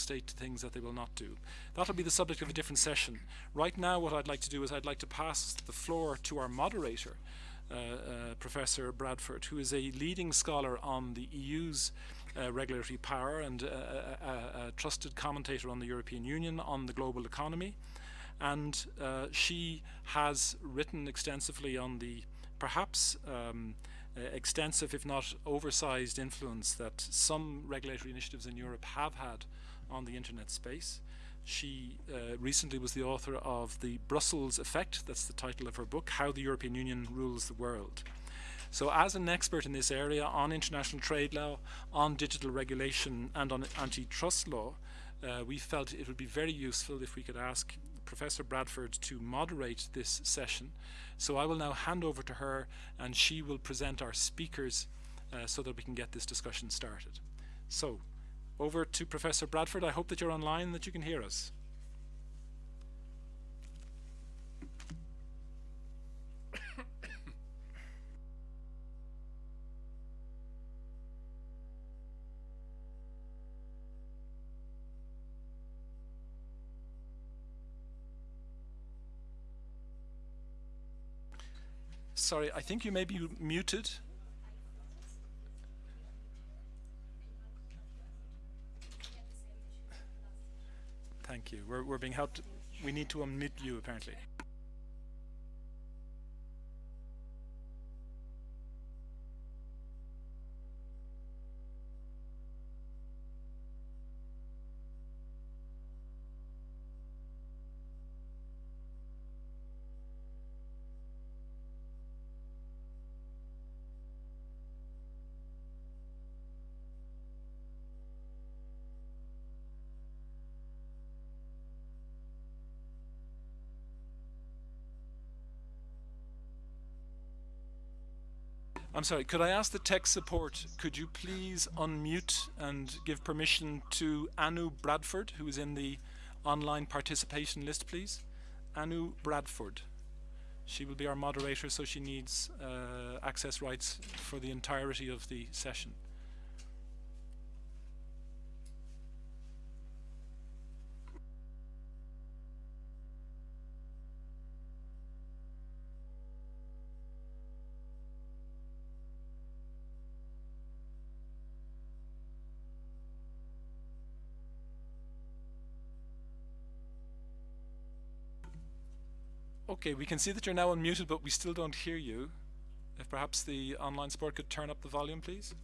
state to things that they will not do. That'll be the subject of a different session. Right now, what I'd like to do is I'd like to pass the floor to our moderator, uh, uh, Professor Bradford, who is a leading scholar on the EU's uh, regulatory power and a, a, trusted commentator on the European Union, on the global economy. And uh, she has written extensively on the perhaps um, uh, extensive, if not oversized, influence that some regulatory initiatives in Europe have had on the internet space. She uh, recently was the author of The Brussels Effect, that's the title of her book, How the European Union Rules the World. So as an expert in this area on international trade law, on digital regulation and on antitrust law, uh, we felt it would be very useful if we could ask Professor Bradford to moderate this session. So I will now hand over to her and she will present our speakers uh, so that we can get this discussion started. So over to Professor Bradford. I hope that you're online that you can hear us. Sorry, I think you may be muted. Thank you. We're, we're being helped. We need to unmute you, apparently. I'm sorry, could I ask the tech support, could you please unmute and give permission to Anu Bradford, who is in the online participation list, please? Anu Bradford. She will be our moderator, so she needs uh, access rights for the entirety of the session. Okay, we can see that you're now unmuted, but we still don't hear you. If perhaps the online support could turn up the volume, please.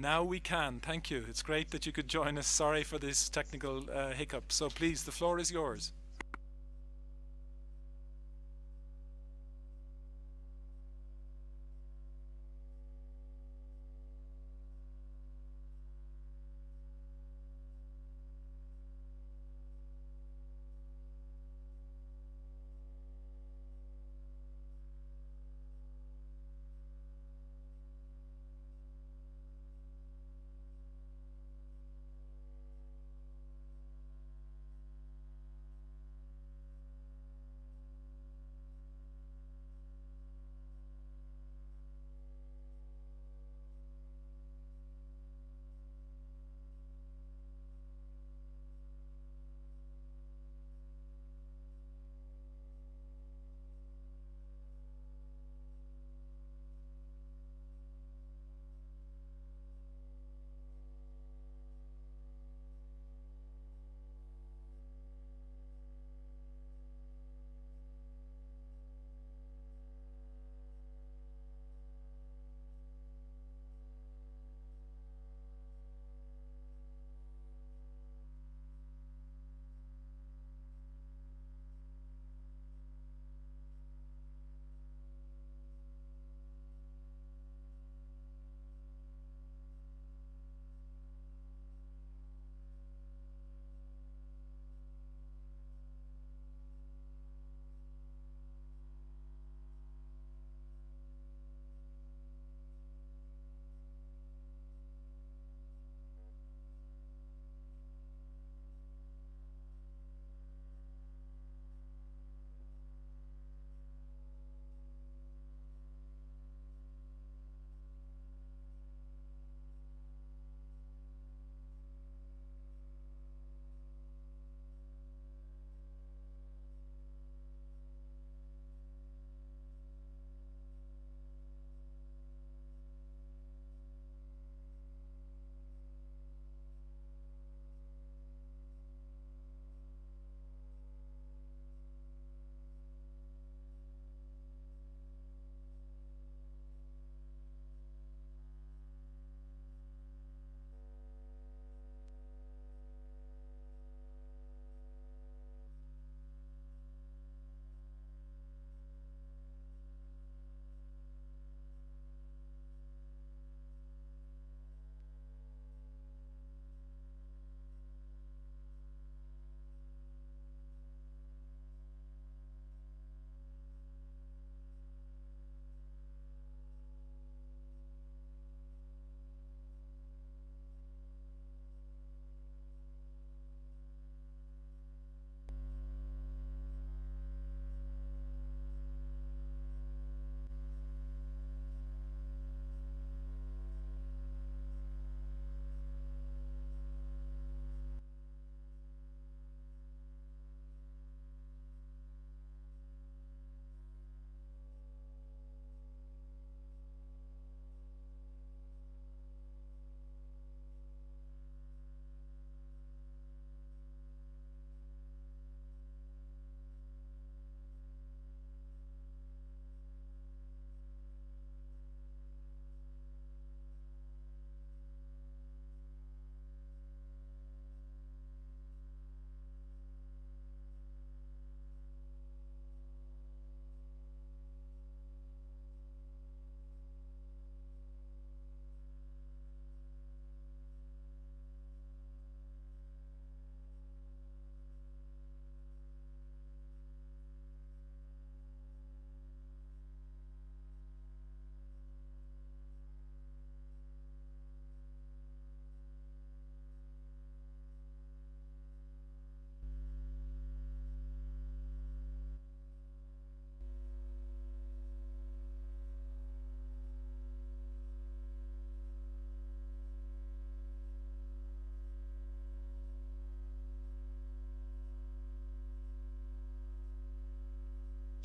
Now we can. Thank you. It's great that you could join us. Sorry for this technical uh, hiccup. So please, the floor is yours.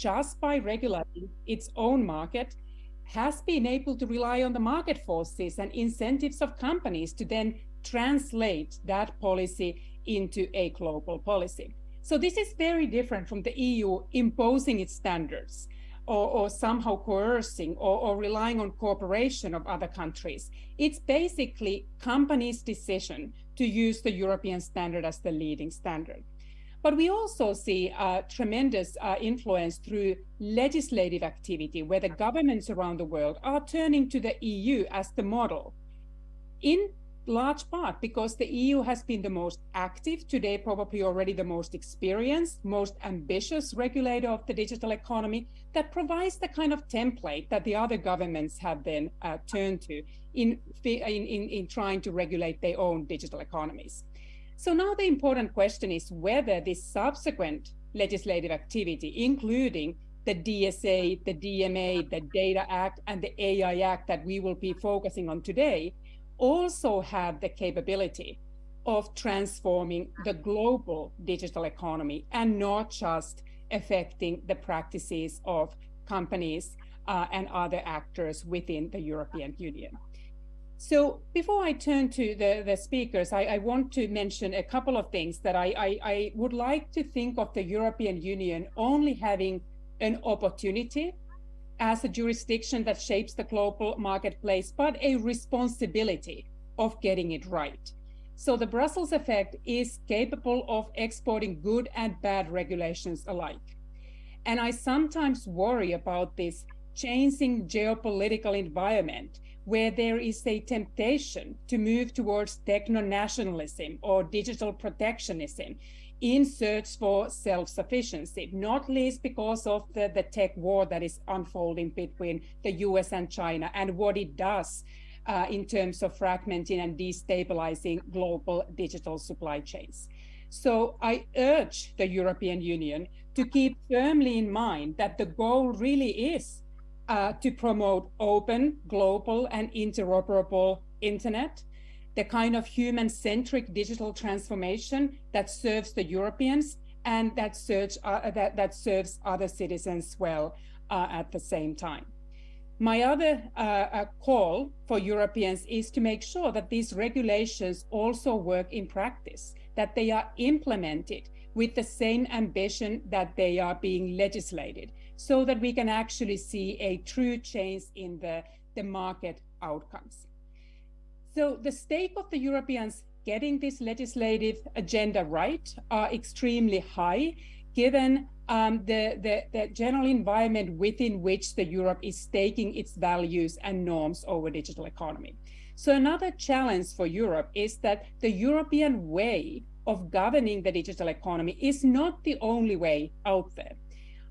Just by regulating its own market, has been able to rely on the market forces and incentives of companies to then translate that policy into a global policy. So this is very different from the EU imposing its standards or, or somehow coercing or, or relying on cooperation of other countries. It's basically companies' decision to use the European standard as the leading standard. But we also see uh, tremendous uh, influence through legislative activity, where the governments around the world are turning to the EU as the model. In large part because the EU has been the most active, today probably already the most experienced, most ambitious regulator of the digital economy that provides the kind of template that the other governments have then uh, turned to in, in, in, in trying to regulate their own digital economies. So now the important question is whether this subsequent legislative activity, including the DSA, the DMA, the Data Act, and the AI Act that we will be focusing on today, also have the capability of transforming the global digital economy and not just affecting the practices of companies uh, and other actors within the European Union. So before I turn to the, the speakers, I, I want to mention a couple of things that I, I, I would like to think of the European Union only having an opportunity as a jurisdiction that shapes the global marketplace, but a responsibility of getting it right. So the Brussels effect is capable of exporting good and bad regulations alike. And I sometimes worry about this changing geopolitical environment where there is a temptation to move towards techno-nationalism or digital protectionism in search for self-sufficiency, not least because of the, the tech war that is unfolding between the US and China and what it does uh, in terms of fragmenting and destabilizing global digital supply chains. So I urge the European Union to keep firmly in mind that the goal really is uh, to promote open, global, and interoperable internet the kind of human-centric digital transformation that serves the Europeans and that, serves, uh, that, that serves other citizens well uh, at the same time. My other uh, uh, call for Europeans is to make sure that these regulations also work in practice, that they are implemented with the same ambition that they are being legislated, so that we can actually see a true change in the, the market outcomes. So the stake of the Europeans getting this legislative agenda right are extremely high, given um, the, the, the, general environment within which the Europe is staking its values and norms over digital economy. So another challenge for Europe is that the European way of governing the digital economy is not the only way out there.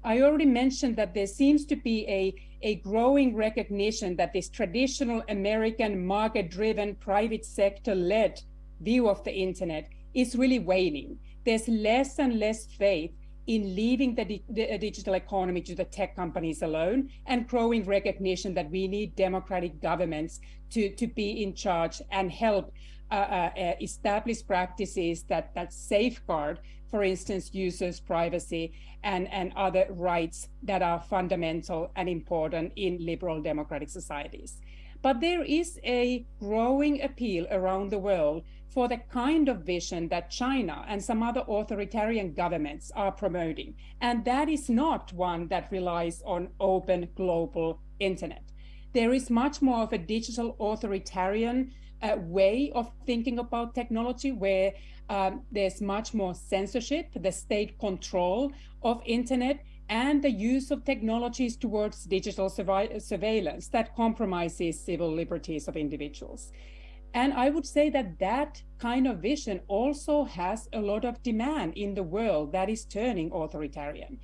I already mentioned that there seems to be a, a growing recognition that this traditional American market-driven, private sector-led view of the internet is really waning. There's less and less faith in leaving the, di the, digital economy to the tech companies alone and growing recognition that we need democratic governments to, to be in charge and help uh, uh, uh establish practices that, that safeguard for instance, users' privacy and, and other rights that are fundamental and important in liberal democratic societies. But there is a growing appeal around the world for the kind of vision that China and some other authoritarian governments are promoting. And that is not one that relies on open global internet. There is much more of a digital authoritarian uh, way of thinking about technology where um, there's much more censorship, the state control of internet, and the use of technologies towards digital surveillance that compromises civil liberties of individuals. And I would say that that kind of vision also has a lot of demand in the world that is turning authoritarian.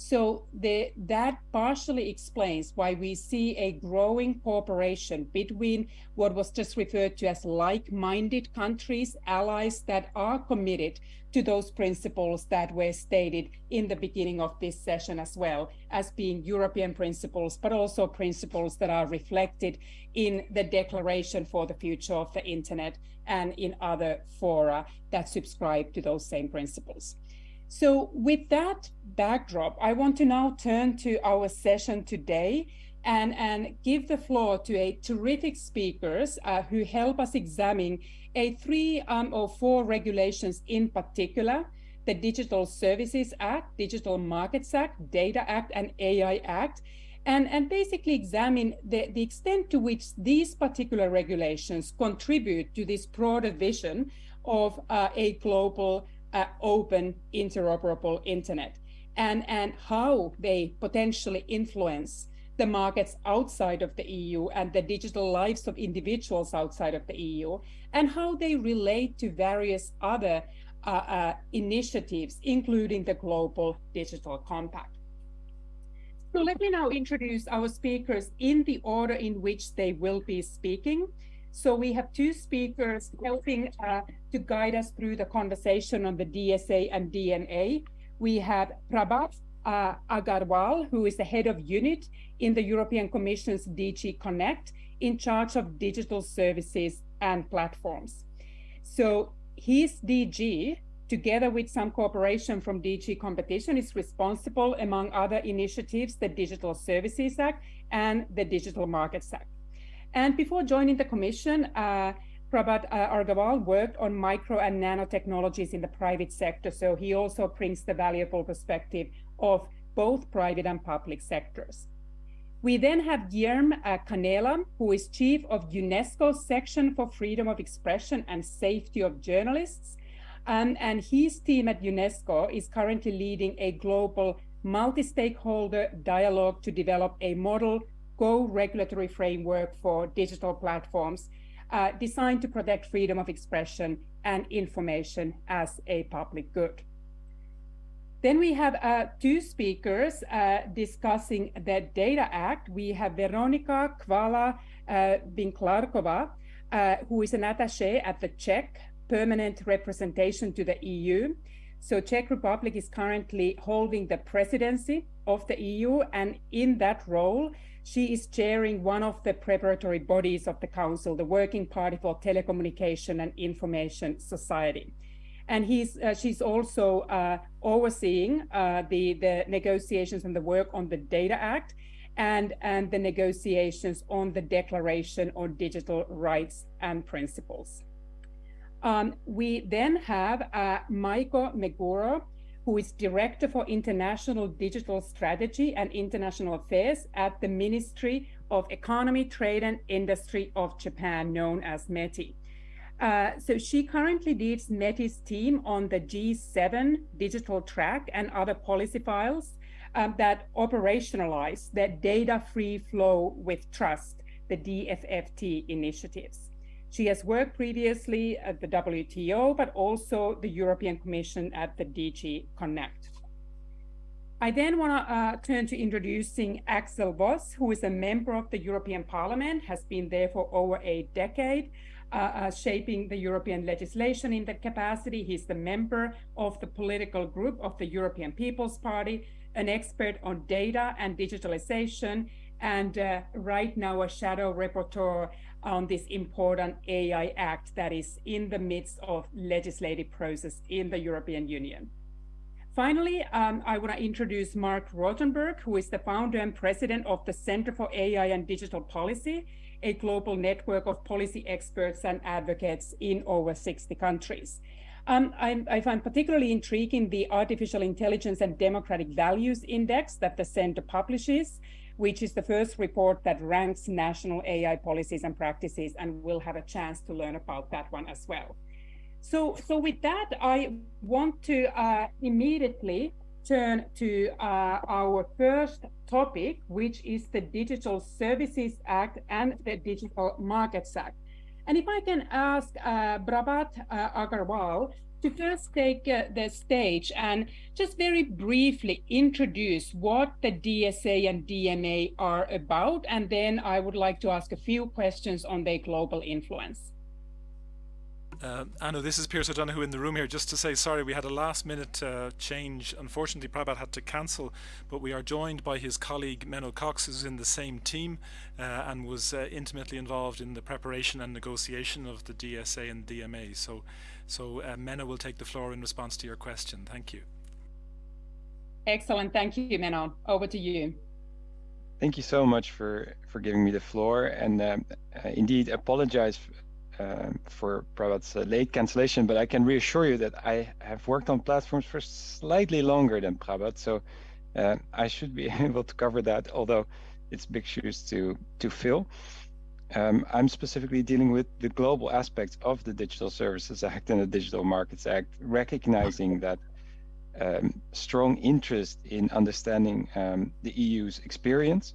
So the, that partially explains why we see a growing cooperation between what was just referred to as like-minded countries, allies that are committed to those principles that were stated in the beginning of this session as well as being European principles, but also principles that are reflected in the Declaration for the Future of the Internet and in other fora that subscribe to those same principles. So with that backdrop, I want to now turn to our session today and, and give the floor to a terrific speakers uh, who help us examine a three um, or four regulations in particular, the Digital Services Act, Digital Markets Act, Data Act, and AI Act, and, and basically examine the, the extent to which these particular regulations contribute to this broader vision of uh, a global uh, open interoperable internet and, and how they potentially influence the markets outside of the EU and the digital lives of individuals outside of the EU and how they relate to various other uh, uh, initiatives, including the Global Digital Compact. So let me now introduce our speakers in the order in which they will be speaking. So we have two speakers helping uh, to guide us through the conversation on the DSA and DMA. We have Prabhat uh, Agarwal, who is the head of unit in the European Commission's DG Connect, in charge of digital services and platforms. So his DG, together with some cooperation from DG Competition, is responsible, among other initiatives, the Digital Services Act and the Digital Markets Act. And before joining the Commission, uh, Prabhat uh, Agarwal worked on micro and nanotechnologies in the private sector, so he also brings the valuable perspective of both private and public sectors. We then have Guillermo uh, Canela, who is chief of UNESCO's section for freedom of expression and safety of journalists. Um, and his team at UNESCO is currently leading a global multi-stakeholder dialogue to develop a model Go regulatory framework for digital platforms uh, designed to protect freedom of expression and information as a public good. Then we have uh, two speakers uh, discussing the Data Act. We have Veronika Kvala uh, Vinklarkova, uh, who is an attaché at the Czech permanent representation to the EU. So Czech Republic is currently holding the presidency of the EU, and in that role, she is chairing one of the preparatory bodies of the Council, the Working Party for Telecommunication and Information Society and uh, she's also uh, overseeing uh, the the negotiations and the work on the Data Act and and the negotiations on the Declaration on Digital Rights and Principles. Um, we then have uh, Maiko Meguro, who is Director for International Digital Strategy and International Affairs at the Ministry of Economy, Trade and Industry of Japan, known as METI. Uh, so she currently leads METI's team on the G7 digital track and other policy files um, that operationalize the data free flow with trust, the DFFT initiatives. She has worked previously at the WTO, but also the European Commission at the DG Connect. I then want to uh, turn to introducing Axel Voss, who is a member of the European Parliament, has been there for over a decade, uh, uh, shaping the European legislation in that capacity. He's the member of the political group of the European People's Party, an expert on data and digitalization, and uh, right now a shadow rapporteur on this important AI Act that is in the midst of legislative process in the European Union. Finally, um, I want to introduce Marc Rotenberg, who is the founder and president of the Center for AI and Digital Policy a global network of policy experts and advocates in over 60 countries. Um, I, I, find particularly intriguing the Artificial Intelligence and Democratic Values Index that the Center publishes, which is the first report that ranks national AI policies and practices, and we'll have a chance to learn about that one as well. So, so with that, I want to uh, immediately turn to uh, our first topic, which is the Digital Services Act and the Digital Markets Act. And if I can ask uh, Prabhat uh, Agarwal to first take uh, the stage and just very briefly introduce what the DSA and DMA are about, and then I would like to ask a few questions on their global influence. Uh, Anu, this is Pierce O'Donoghue in the room here. Just to say, sorry, we had a last minute uh, change. Unfortunately, Prabhat had to cancel, but we are joined by his colleague Menno Cox, who's in the same team uh, and was uh, intimately involved in the preparation and negotiation of the DSA and DMA. So, so uh, Menno will take the floor in response to your question. Thank you. Excellent. Thank you, Menno. Over to you. Thank you so much for, for giving me the floor. And um, uh, indeed, apologize uh, for Prabhat's uh, late cancellation, but I can reassure you that I have worked on platforms for slightly longer than Prabhat. So uh, I should be able to cover that, although it's big shoes to, to fill. Um, I'm specifically dealing with the global aspects of the Digital Services Act and the Digital Markets Act, recognizing that um, strong interest in understanding um, the EU's experience.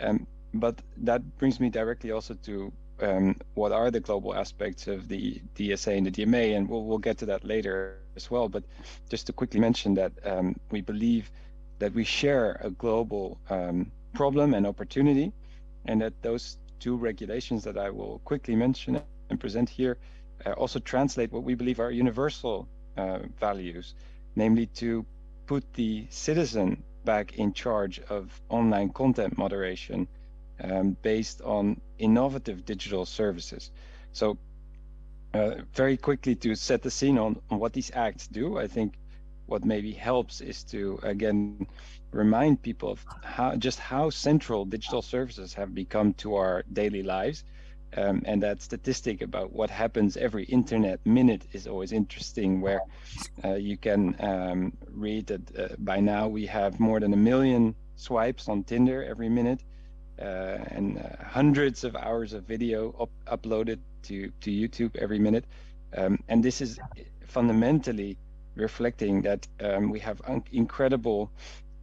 Um, but that brings me directly also to um, what are the global aspects of the DSA and the DMA, and we'll, we'll get to that later as well. But just to quickly mention that um, we believe that we share a global problem and opportunity, and that those two regulations that I will quickly mention and present here uh, also translate what we believe are universal uh, values namely to put the citizen back in charge of online content moderation um, based on innovative digital services. So uh, very quickly to set the scene on, on what these acts do, I think what maybe helps is to again remind people of how just how central digital services have become to our daily lives. Um, and that statistic about what happens every internet minute is always interesting, where uh, you can um, read that uh, by now we have more than a million swipes on Tinder every minute, uh, and uh, hundreds of hours of video up uploaded to, to YouTube every minute. Um, and this is fundamentally reflecting that um, we have incredible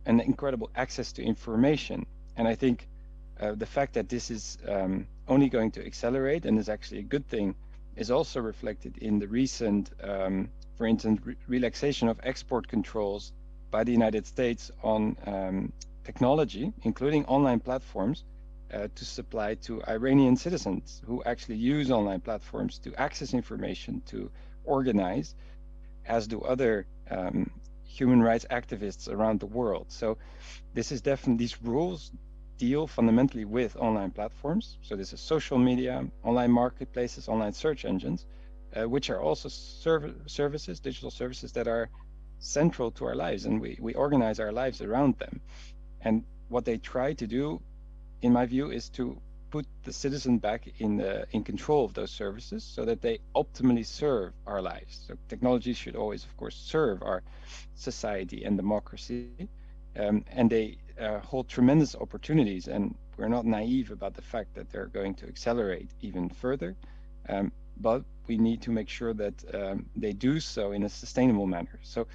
an incredible access to information. And I think uh, the fact that this is um, only going to accelerate and is actually a good thing is also reflected in the recent, um, for instance, re relaxation of export controls by the United States on um, technology, including online platforms, uh, to supply to Iranian citizens who actually use online platforms to access information, to organize, as do other um, human rights activists around the world. So this is definitely, these rules deal fundamentally with online platforms. So this is social media, online marketplaces, online search engines, uh, which are also serv services, digital services that are central to our lives and we, we organize our lives around them. And what they try to do, in my view, is to put the citizen back in in control of those services so that they optimally serve our lives. So technology should always, of course, serve our society and democracy. Um, and they uh, hold tremendous opportunities, and we're not naive about the fact that they're going to accelerate even further. Um, but we need to make sure that um, they do so in a sustainable manner. So,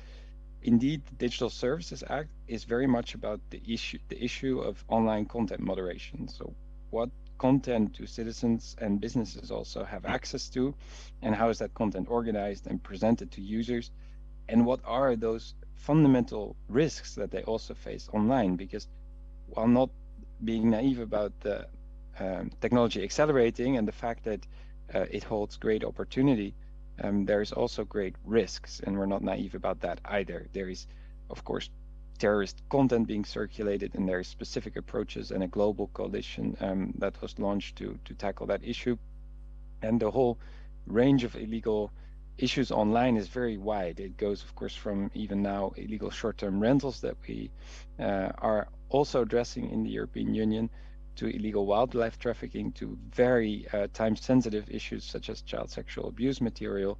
indeed, the Digital Services Act is very much about the issue the issue of online content moderation. So, what content do citizens and businesses also have access to, and how is that content organized and presented to users, and what are those fundamental risks that they also face online? Because while not being naive about the um, technology accelerating and the fact that uh, it holds great opportunity, um, there is also great risks, and we're not naive about that either. There is, of course, terrorist content being circulated, and there are specific approaches and a global coalition um, that was launched to to tackle that issue, and the whole range of illegal issues online is very wide. It goes, of course, from even now illegal short-term rentals that we uh, are also addressing in the European Union to illegal wildlife trafficking to very uh, time-sensitive issues such as child sexual abuse material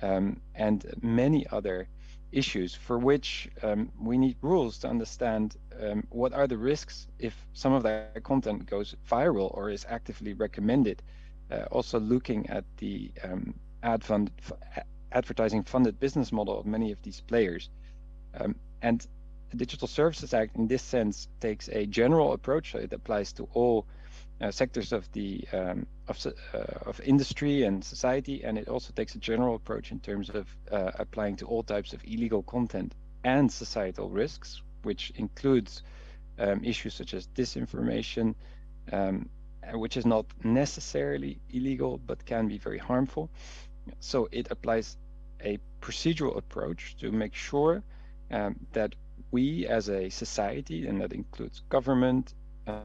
um, and many other issues for which um, we need rules to understand um, what are the risks if some of that content goes viral or is actively recommended. Uh, also looking at the um, ad fund, advertising funded business model of many of these players. Um, and the Digital Services Act, in this sense, takes a general approach. So it applies to all uh, sectors of the um, of, uh, of industry and society, and it also takes a general approach in terms of uh, applying to all types of illegal content and societal risks, which includes um, issues such as disinformation, um, which is not necessarily illegal but can be very harmful, so it applies a procedural approach to make sure um, that we as a society, and that includes government,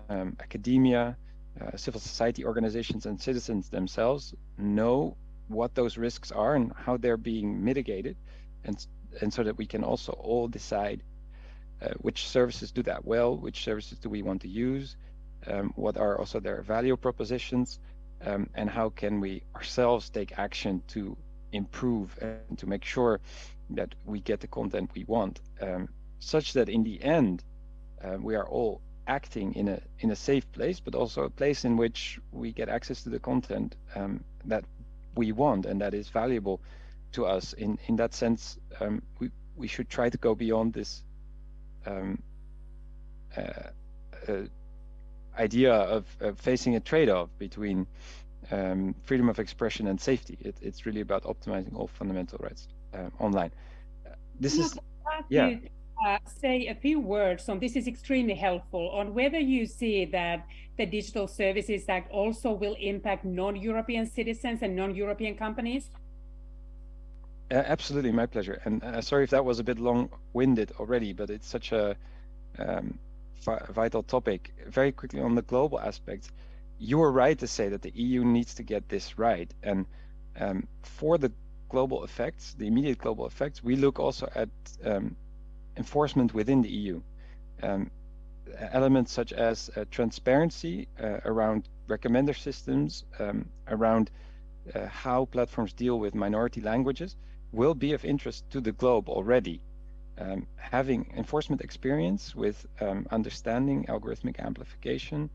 um, academia, uh, civil society organizations and citizens themselves know what those risks are and how they're being mitigated. And and so that we can also all decide uh, which services do that well, which services do we want to use, um, what are also their value propositions, um, and how can we ourselves take action to improve and to make sure that we get the content we want, um, such that in the end uh, we are all acting in a in a safe place, but also a place in which we get access to the content um, that we want and that is valuable to us. In in that sense, um, we we should try to go beyond this um, uh, uh, idea of, of, facing a trade-off between um, freedom of expression and safety. It, it's really about optimizing all fundamental rights uh, online. this is yeah uh, say a few words on this is extremely helpful on whether you see that the Digital Services Act also will impact non-European citizens and non-European companies? Uh, absolutely, my pleasure. And uh, sorry if that was a bit long-winded already, but it's such a um, vital topic. Very quickly on the global aspect, you are right to say that the EU needs to get this right. And um, for the global effects, the immediate global effects, we look also at um, enforcement within the EU. Um, elements such as uh, transparency uh, around recommender systems, um, around uh, how platforms deal with minority languages will be of interest to the globe already. Um, having enforcement experience with um, understanding algorithmic amplification,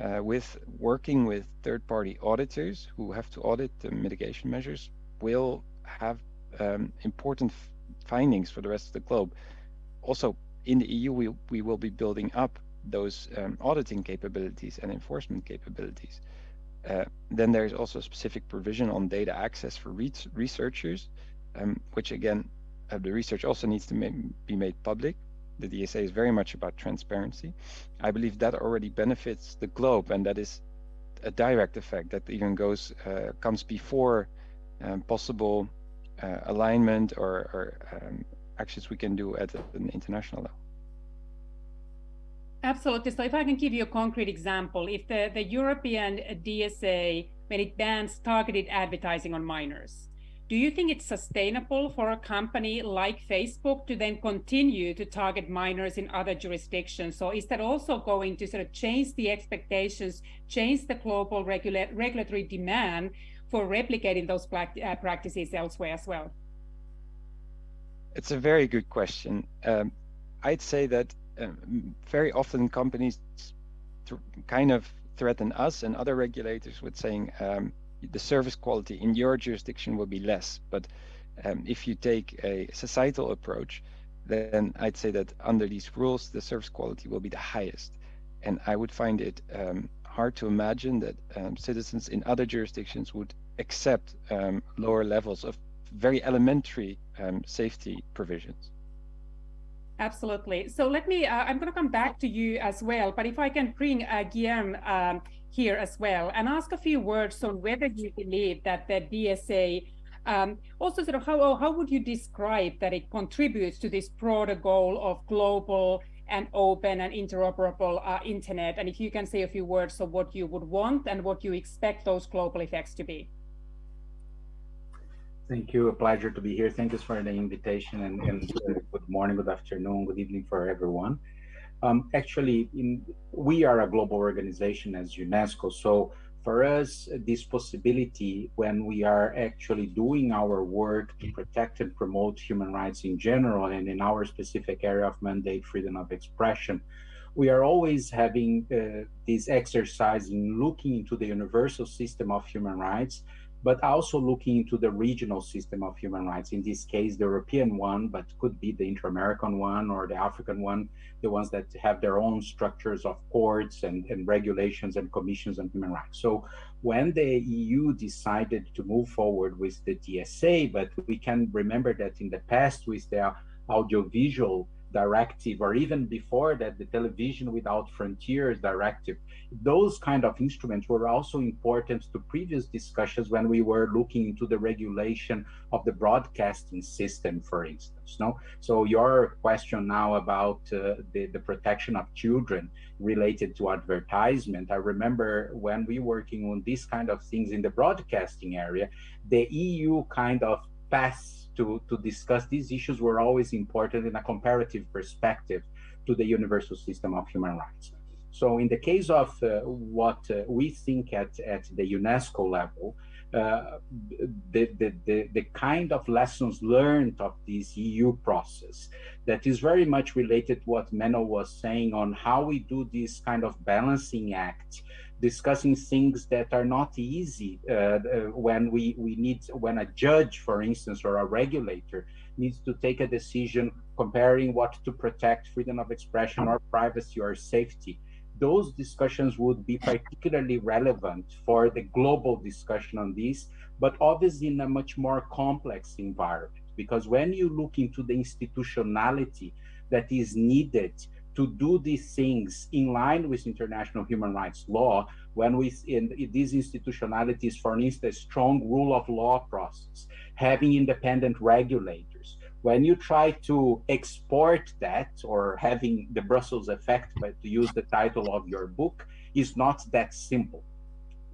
uh, with working with third-party auditors who have to audit the mitigation measures will have um, important findings for the rest of the globe also in the EU, we, we will be building up those um, auditing capabilities and enforcement capabilities. Uh, then there's also a specific provision on data access for re researchers, um, which again, uh, the research also needs to ma be made public. The DSA is very much about transparency. I believe that already benefits the globe, and that is a direct effect that even goes uh, comes before um, possible uh, alignment or, or um, actions we can do at an international level. Absolutely. So if I can give you a concrete example, if the, the European DSA, when it bans targeted advertising on minors, do you think it's sustainable for a company like Facebook to then continue to target minors in other jurisdictions? So is that also going to sort of change the expectations, change the global regula regulatory demand for replicating those uh, practices elsewhere as well? It's a very good question. Um, I'd say that um, very often companies kind of threaten us and other regulators with saying um, the service quality in your jurisdiction will be less. But um, if you take a societal approach, then I'd say that under these rules, the service quality will be the highest. And I would find it um, hard to imagine that um, citizens in other jurisdictions would accept lower levels of very elementary um, safety provisions. Absolutely. So let me, uh, I'm going to come back to you as well, but if I can bring uh, Guillaume um, here as well and ask a few words on whether you believe that the DSA um, also sort of how, how would you describe that it contributes to this broader goal of global and open and interoperable uh, internet? And if you can say a few words of what you would want and what you expect those global effects to be. Thank you. A pleasure to be here. Thank you for the invitation and, and good morning, good afternoon, good evening for everyone. Um, actually, in, we are a global organization as UNESCO. So for us, this possibility when we are actually doing our work to protect and promote human rights in general and in our specific area of mandate, freedom of expression, we are always having uh, this exercise in looking into the universal system of human rights but also looking into the regional system of human rights. In this case, the European one, but could be the inter-American one or the African one, the ones that have their own structures of courts and, and regulations and commissions on human rights. So when the EU decided to move forward with the DSA, but we can remember that in the past with the audiovisual directive or even before that the television without frontiers directive. Those kind of instruments were also important to previous discussions when we were looking into the regulation of the broadcasting system for instance no? So your question now about uh, the, the protection of children related to advertisement i remember when we were working on these kind of things in the broadcasting area the eu kind of passed to, to discuss these issues were always important in a comparative perspective to the universal system of human rights. So in the case of uh, what uh, we think at, at the UNESCO level, uh, the, the, the, the, kind of lessons learned of this EU process that is very much related to what Menno was saying on how we do this kind of balancing act, discussing things that are not easy uh, uh, when we, we need, when a judge, for instance, or a regulator needs to take a decision comparing what to protect freedom of expression or privacy or safety those discussions would be particularly relevant for the global discussion on this, but obviously in a much more complex environment. Because when you look into the institutionality that is needed to do these things in line with international human rights law, when we in, these institutionalities, for instance, strong rule of law process, having independent regulators, when you try to export that or having the Brussels effect, but to use the title of your book, is not that simple.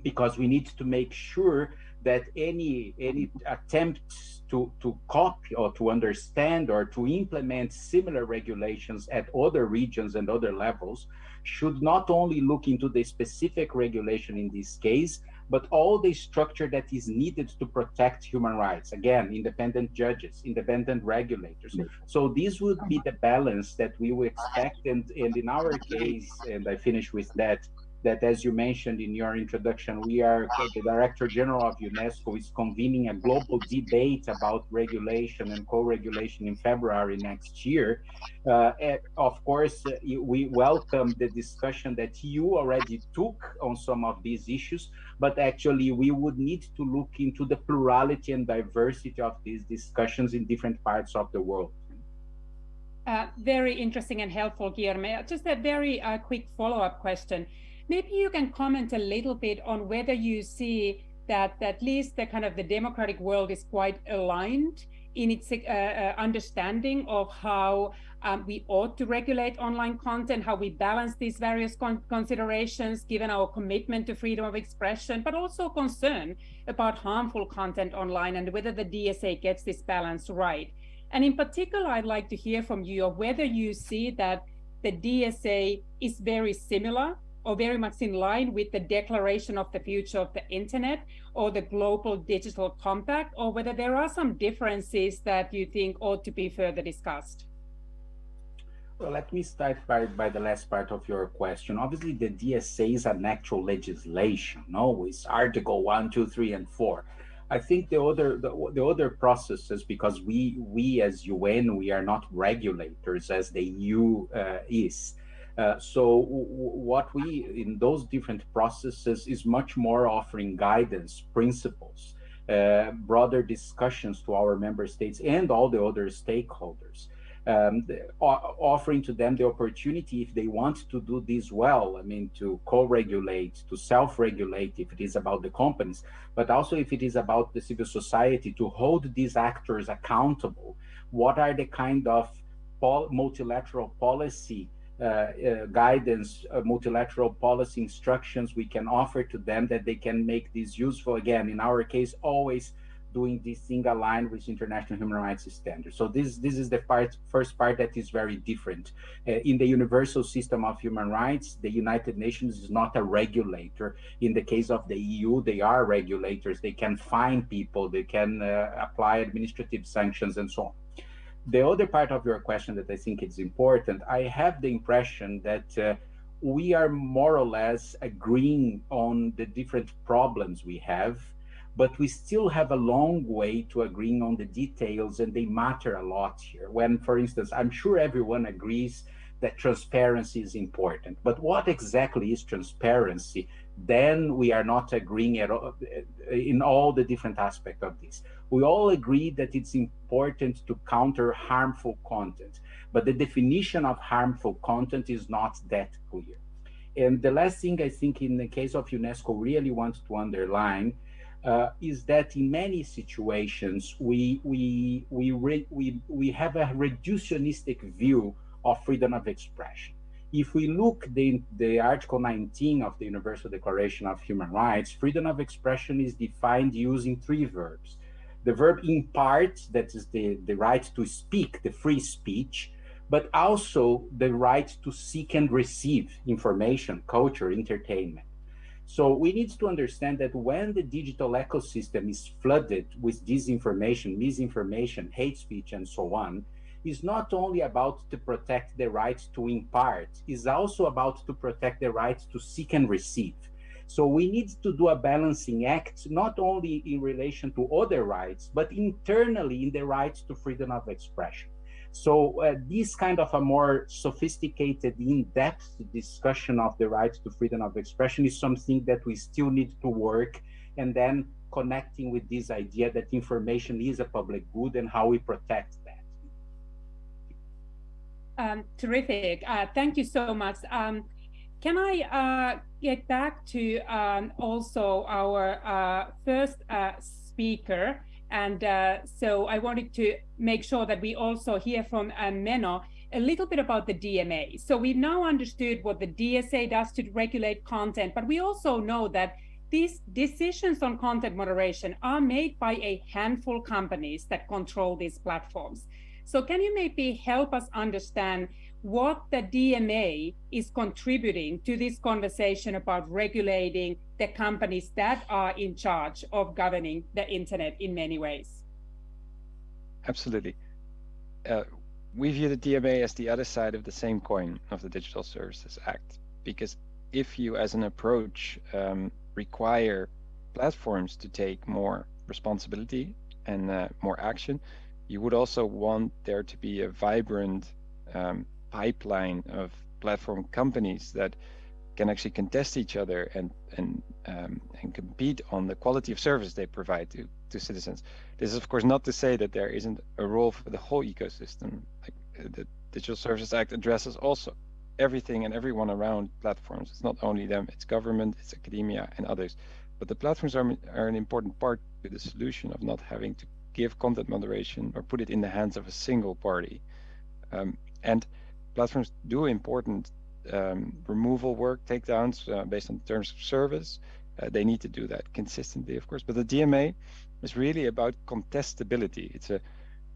Because we need to make sure that any any attempts to to copy or to understand or to implement similar regulations at other regions and other levels should not only look into the specific regulation in this case but all the structure that is needed to protect human rights. Again, independent judges, independent regulators. Mm-hmm. So this would be the balance that we would expect. And, and in our case, and I finish with that, that as you mentioned in your introduction, we are, the Director General of UNESCO is convening a global debate about regulation and co-regulation in February next year. Uh, of course, we welcome the discussion that you already took on some of these issues, but actually we would need to look into the plurality and diversity of these discussions in different parts of the world. Uh, very interesting and helpful, Guillermo. Just a very uh, quick follow-up question. Maybe you can comment a little bit on whether you see that at least the kind of the democratic world is quite aligned in its uh, uh, understanding of how um, we ought to regulate online content, how we balance these various con considerations given our commitment to freedom of expression, but also concern about harmful content online and whether the DSA gets this balance right. And in particular, I'd like to hear from you whether you see that the DSA is very similar or very much in line with the declaration of the future of the internet or the global digital compact, or whether there are some differences that you think ought to be further discussed? Well, let me start by, by the last part of your question. Obviously, the DSA is an actual legislation, no? It's Article 1, 2, 3, and 4. I think the other the, the other processes, because we we as UN we are not regulators as the EU uh, is. Uh, so what we in those different processes is much more offering guidance, principles, uh, broader discussions to our member states and all the other stakeholders. Um, offering to them the opportunity if they want to do this well, I mean, to co-regulate, to self-regulate if it is about the companies, but also if it is about the civil society, to hold these actors accountable. What are the kind of pol multilateral policy guidance, uh, multilateral policy instructions we can offer to them that they can make this useful. Again, in our case, always doing this thing aligned with international human rights standards. So this this is the part, first part that is very different. Uh, in the universal system of human rights, the United Nations is not a regulator. In the case of the EU, they are regulators. They can fine people, they can uh, apply administrative sanctions and so on the other part of your question that I think is important, I have the impression that uh, we are more or less agreeing on the different problems we have, but we still have a long way to agreeing on the details and they matter a lot here. When, for instance, I'm sure everyone agrees that transparency is important, but what exactly is transparency? Then we are not agreeing at all, in all the different aspects of this we all agree that it's important to counter harmful content, but the definition of harmful content is not that clear. And the last thing I think in the case of UNESCO really wants to underline uh, is that in many situations we we we we we have a reductionistic view of freedom of expression. If we look the the Article 19 of the Universal Declaration of Human Rights, freedom of expression is defined using three verbs: the verb impart, that is the, the right to speak, the free speech, but also the right to seek and receive information, culture, entertainment. So we need to understand that when the digital ecosystem is flooded with disinformation, misinformation, hate speech, and so on, is not only about to protect the right to impart, is also about to protect the right to seek and receive. So we need to do a balancing act, not only in relation to other rights, but internally in the rights to freedom of expression. So uh, this kind of a more sophisticated, in-depth discussion of the right to freedom of expression is something that we still need to work and then connecting with this idea that information is a public good and how we protect that. Um, terrific. Uh, thank you so much. Um, can I uh, get back to um, also our uh, first uh, speaker? And uh, so I wanted to make sure that we also hear from uh, Menno a little bit about the DMA. So we now understood what the DSA does to regulate content, but we also know that these decisions on content moderation are made by a handful companies that control these platforms. So can you maybe help us understand what the DMA is contributing to this conversation about regulating the companies that are in charge of governing the internet in many ways. Absolutely. Uh, we view the DMA as the other side of the same coin of the Digital Services Act, because if you, as an approach, um, require platforms to take more responsibility and uh, more action, you would also want there to be a vibrant um, pipeline of platform companies that can actually contest each other and and um, and compete on the quality of service they provide to to citizens. This is of course not to say that there isn't a role for the whole ecosystem. Like uh, the Digital Services Act addresses also everything and everyone around platforms. It's not only them; it's government, it's academia, and others. But the platforms are are an important part to the solution of not having to give content moderation or put it in the hands of a single party. Um, and platforms do important um, removal work, takedowns uh, based on terms of service. Uh, they need to do that consistently, of course. But the DMA is really about contestability. It's a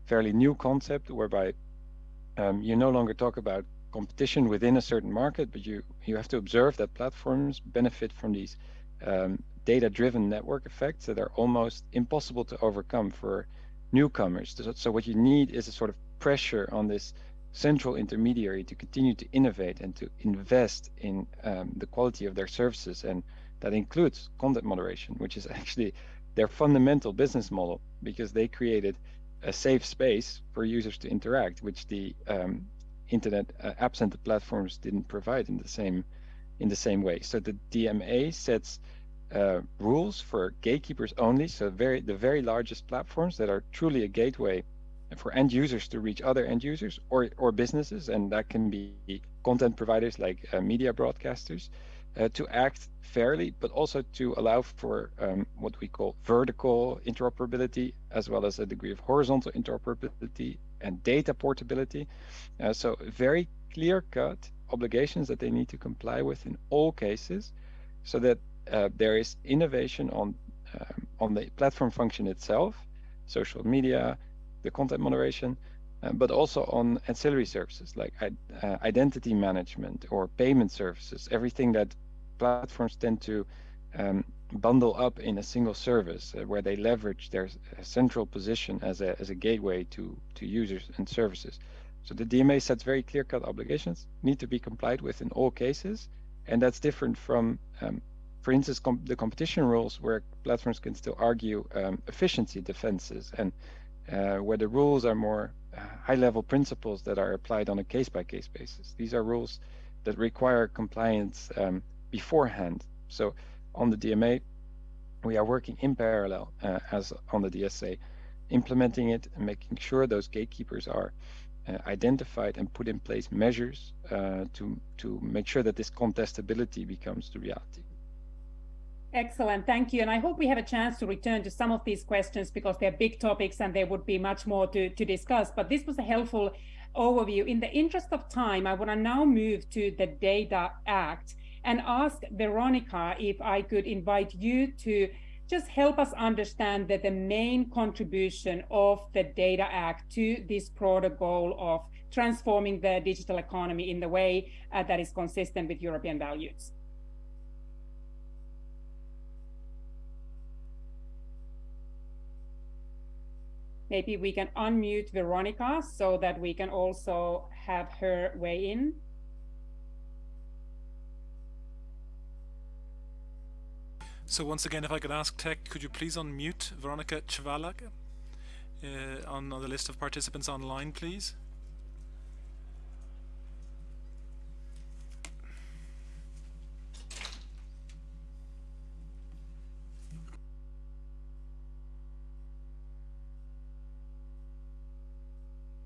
fairly new concept whereby um, you no longer talk about competition within a certain market, but you you have to observe that platforms benefit from these um, data-driven network effects that are almost impossible to overcome for newcomers. So, so what you need is a sort of pressure on this central intermediary to continue to innovate and to invest in um, the quality of their services. And that includes content moderation, which is actually their fundamental business model because they created a safe space for users to interact, which the um, internet uh, app-centered platforms didn't provide in the same in the same way. So the DMA sets uh, rules for gatekeepers only, so very the very largest platforms that are truly a gateway for end users to reach other end users or, or businesses, and that can be content providers like uh, media broadcasters, uh, to act fairly, but also to allow for um, what we call vertical interoperability, as well as a degree of horizontal interoperability and data portability. Uh, so very clear-cut obligations that they need to comply with in all cases, so that uh, there is innovation on um, on the platform function itself, social media, the content moderation, uh, but also on ancillary services like uh, identity management or payment services, everything that platforms tend to um, bundle up in a single service uh, where they leverage their uh, central position as a, as a gateway to, to users and services. So the DMA sets very clear-cut obligations, need to be complied with in all cases, and that's different from, um, for instance, com the competition rules where platforms can still argue um, efficiency defenses and uh, where the rules are more uh, high-level principles that are applied on a case-by-case -case basis. These are rules that require compliance um, beforehand. So on the DMA, we are working in parallel uh, as on the DSA, implementing it and making sure those gatekeepers are uh, identified and put in place measures uh, to to make sure that this contestability becomes the reality. Excellent, thank you. And I hope we have a chance to return to some of these questions because they're big topics and there would be much more to, to discuss. But this was a helpful overview. In the interest of time, I want to now move to the Data Act and ask Veronica if I could invite you to just help us understand that the main contribution of the Data Act to this broader goal of transforming the digital economy in the way uh, that is consistent with European values. Maybe we can unmute Veronica so that we can also have her weigh in. So once again, if I could ask Tech, could you please unmute Veronica Chvalak uh, on, on the list of participants online, please?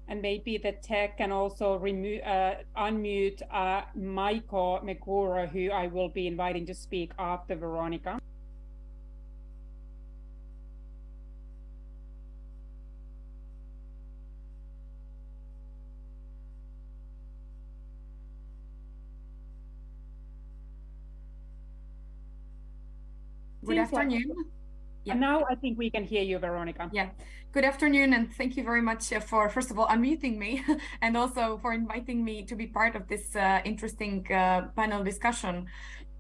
And maybe the tech can also remove uh, unmute uh, Maiko Meguro, who I will be inviting to speak after Veronica. Good afternoon. Yeah. And now I think we can hear you, Veronica. Yeah. Good afternoon, and thank you very much uh, for, first of all, unmuting me, and also for inviting me to be part of this uh, interesting uh, panel discussion.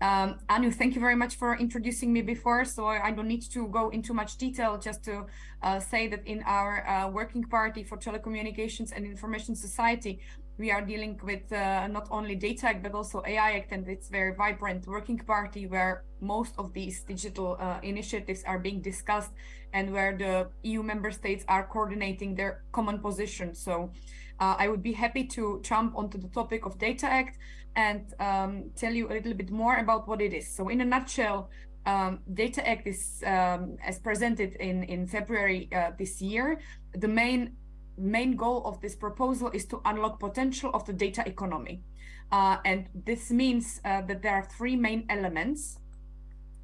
Um, Anu, thank you very much for introducing me before, so I don't need to go into much detail, just to uh, say that in our uh, working party for telecommunications and information society, we are dealing with uh, not only Data Act, but also AI Act, and it's very vibrant working party where most of these digital uh, initiatives are being discussed and where the EU member states are coordinating their common position. So uh, I would be happy to jump onto the topic of Data Act and um, tell you a little bit more about what it is. So in a nutshell, um, Data Act is, um, as presented in, in February uh, this year, the main main goal of this proposal is to unlock potential of the data economy. Uh, and this means uh, that there are three main elements.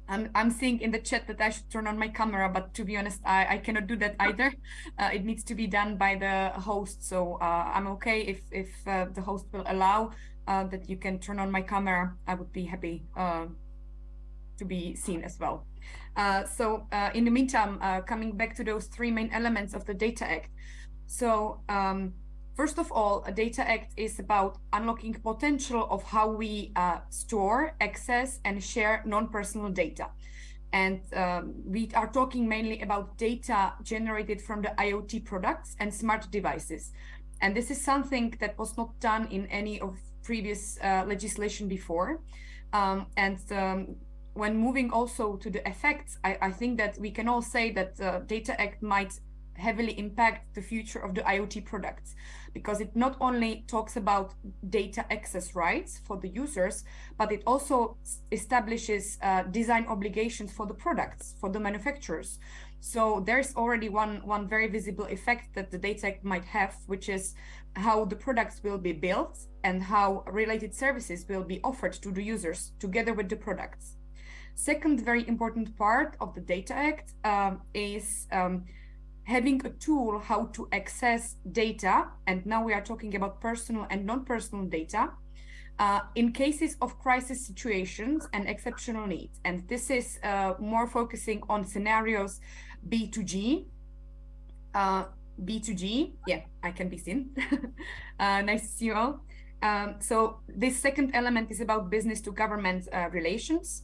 I'm, I'm seeing in the chat that I should turn on my camera, but to be honest, I, I cannot do that either. Uh, it needs to be done by the host. So uh, I'm okay if, if uh, the host will allow uh, that you can turn on my camera. I would be happy to be seen as well. so in the meantime, coming back to those three main elements of the Data Act, so um, first of all, a Data Act is about unlocking potential of how we uh, store, access, and share non-personal data. And um, we are talking mainly about data generated from the IoT products and smart devices. And this is something that was not done in any of previous uh, legislation before. Um, and um, when moving also to the effects, I, I, think that we can all say that uh, Data Act might heavily impact the future of the IoT products because it not only talks about data access rights for the users, but it also establishes uh, design obligations for the products, for the manufacturers. So there's already one, one very visible effect that the Data Act might have, which is how the products will be built and how related services will be offered to the users together with the products. Second very important part of the Data Act um, is um, having a tool how to access data, and now we are talking about personal and non-personal data, uh, in cases of crisis situations and exceptional needs. And this is uh, more focusing on scenarios B2G, uh, B2G, yeah, I can be seen. Uh, nice to see you all. Um, so this second element is about business to government uh, relations.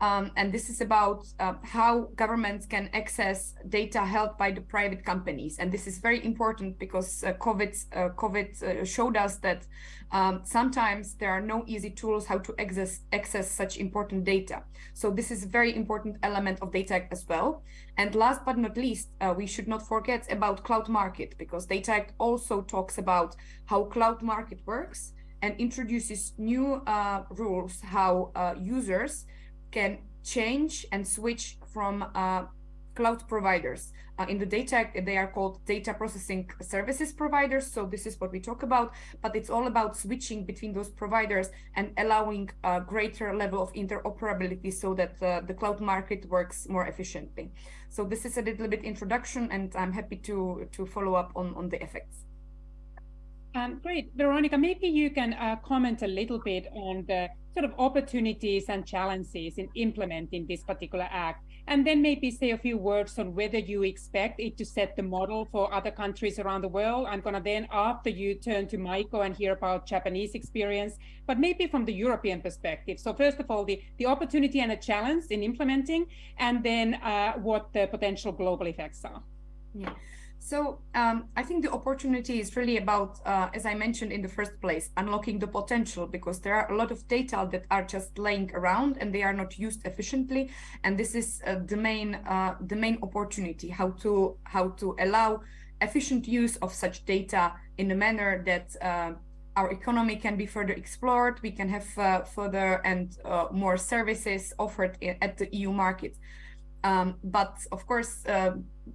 Um, and this is about uh, how governments can access data held by the private companies. And this is very important because uh, COVID, uh, COVID uh, showed us that um, sometimes there are no easy tools how to access, access such important data. So this is a very important element of Data as well. And last but not least, uh, we should not forget about cloud market because Data Act also talks about how cloud market works and introduces new uh, rules how users can change and switch from uh, cloud providers. Uh, in the data, they are called data processing services providers. So this is what we talk about, but it's all about switching between those providers and allowing a greater level of interoperability so that uh, the cloud market works more efficiently. So this is a little bit introduction and I'm happy to, to follow up on, on the effects. Um, great. Veronica, maybe you can uh, comment a little bit on the sort of opportunities and challenges in implementing this particular act, and then maybe say a few words on whether you expect it to set the model for other countries around the world. I'm going to then, after you turn to Maiko and hear about Japanese experience, but maybe from the European perspective. So first of all, the, the opportunity and a challenge in implementing, and then uh, what the potential global effects are. Yeah. So um, I think the opportunity is really about, uh, as I mentioned in the first place, unlocking the potential because there are a lot of data that are just laying around and they are not used efficiently. And this is uh, the main uh, the main opportunity how to how to allow efficient use of such data in a manner that uh, our economy can be further explored. We can have uh, further and uh, more services offered at the EU market. Um, but of course,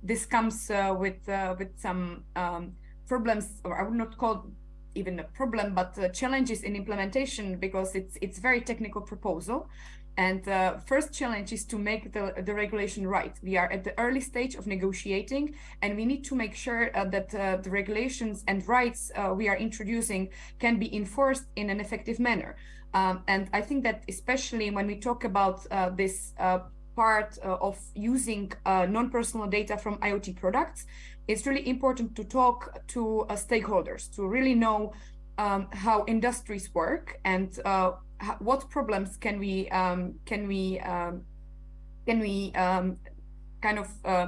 this comes uh, with uh, with some um, problems, or I would not call even a problem, but uh, challenges in implementation because it's it's very technical proposal. And uh, first challenge is to make the, the regulation right. We are at the early stage of negotiating, and we need to make sure uh, that uh, the regulations and rights uh, we are introducing can be enforced in an effective manner. Um, and I think that especially when we talk about this part uh, of using uh, non-personal data from IoT products, it's really important to talk to uh, stakeholders to really know um, how industries work and uh, what problems can we um, can we um, can we um, kind of uh,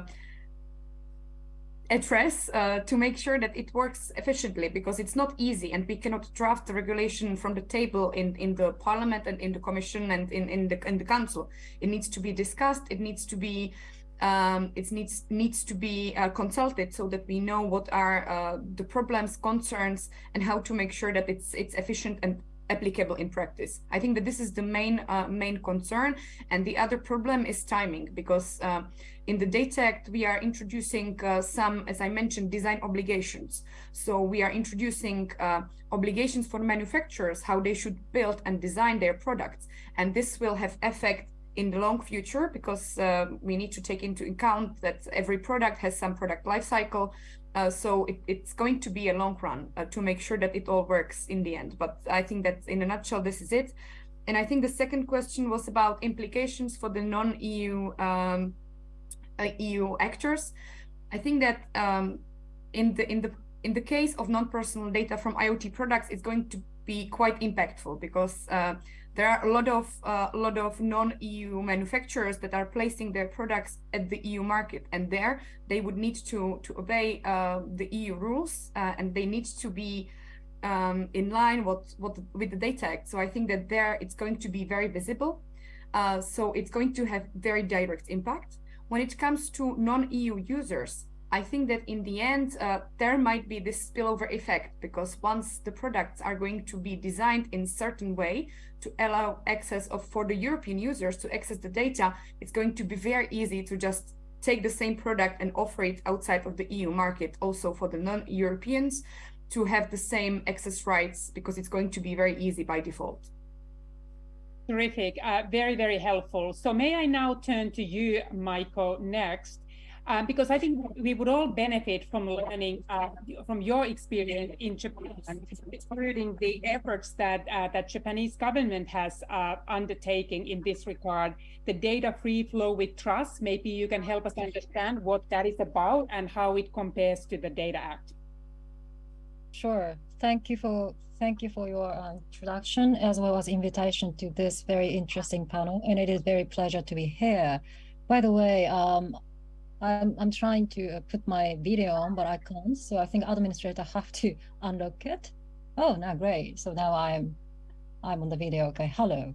address uh, to make sure that it works efficiently because it's not easy and we cannot draft the regulation from the table in in the parliament and in the commission and in in the in the council. It needs to be discussed it needs to be um, it needs needs to be uh, consulted so that we know what are uh, the problems concerns and how to make sure that it's it's efficient and applicable in practice. I think that this is the main uh, main concern, and the other problem is timing because uh, in the Data Act we are introducing uh, some, as I mentioned, design obligations. So we are introducing uh, obligations for manufacturers how they should build and design their products, and this will have effect in the long future because uh, we need to take into account that every product has some product life cycle uh, so it, it's going to be a long run uh, to make sure that it all works in the end. But I think that in a nutshell, this is it. And I think the second question was about implications for the non-EU um, uh, EU actors. I think that um, in the in the in the case of non-personal data from IoT products, it's going to be quite impactful because uh, there are a lot of uh, a lot of non-EU manufacturers that are placing their products at the EU market, and there they would need to to obey uh, the EU rules, uh, and they need to be um, in line what what with the Data Act. So I think that there it's going to be very visible. Uh, so it's going to have very direct impact. When it comes to non-EU users, I think that in the end, uh, there might be this spillover effect because once the products are going to be designed in certain way to allow access of for the European users to access the data, it's going to be very easy to just take the same product and offer it outside of the EU market also for the non-Europeans to have the same access rights because it's going to be very easy by default. Terrific, uh, very, very helpful. So may I now turn to you, Maiko, next, um, because I think we would all benefit from learning uh, from your experience in Japan, including the efforts that uh, that Japanese government has uh, undertaken in this regard. The data free flow with trust. Maybe you can help us understand what that is about and how it compares to the Data Act. Sure. Thank you for thank you for your uh, introduction as well as invitation to this very interesting panel. And it is very pleasure to be here. By the way, um, I'm, I'm trying to uh, put my video on, but I can't. So I think administrator have to unlock it. Oh, now great. So now I'm I'm on the video. Okay, hello.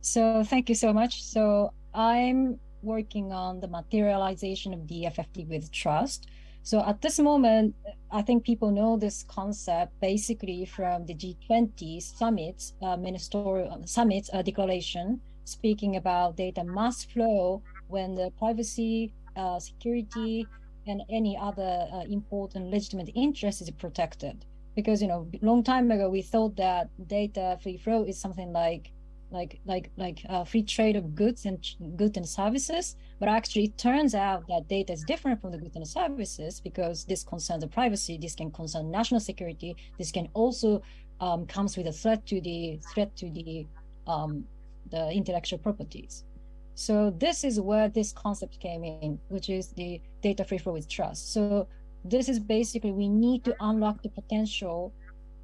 So thank you so much. So I'm working on the materialization of DFFT with trust. So at this moment, I think people know this concept basically from the G20 summit, uh, ministerial summit uh, declaration, speaking about data must flow when the privacy, uh, security, and any other uh, important legitimate interest is protected. Because you know, long time ago we thought that data free flow is something like like like like uh, free trade of goods and goods and services but actually it turns out that data is different from the goods and services because this concerns the privacy this can concern national security this can also um, comes with a threat to the threat to the um, the intellectual properties so this is where this concept came in which is the data free flow with trust so this is basically we need to unlock the potential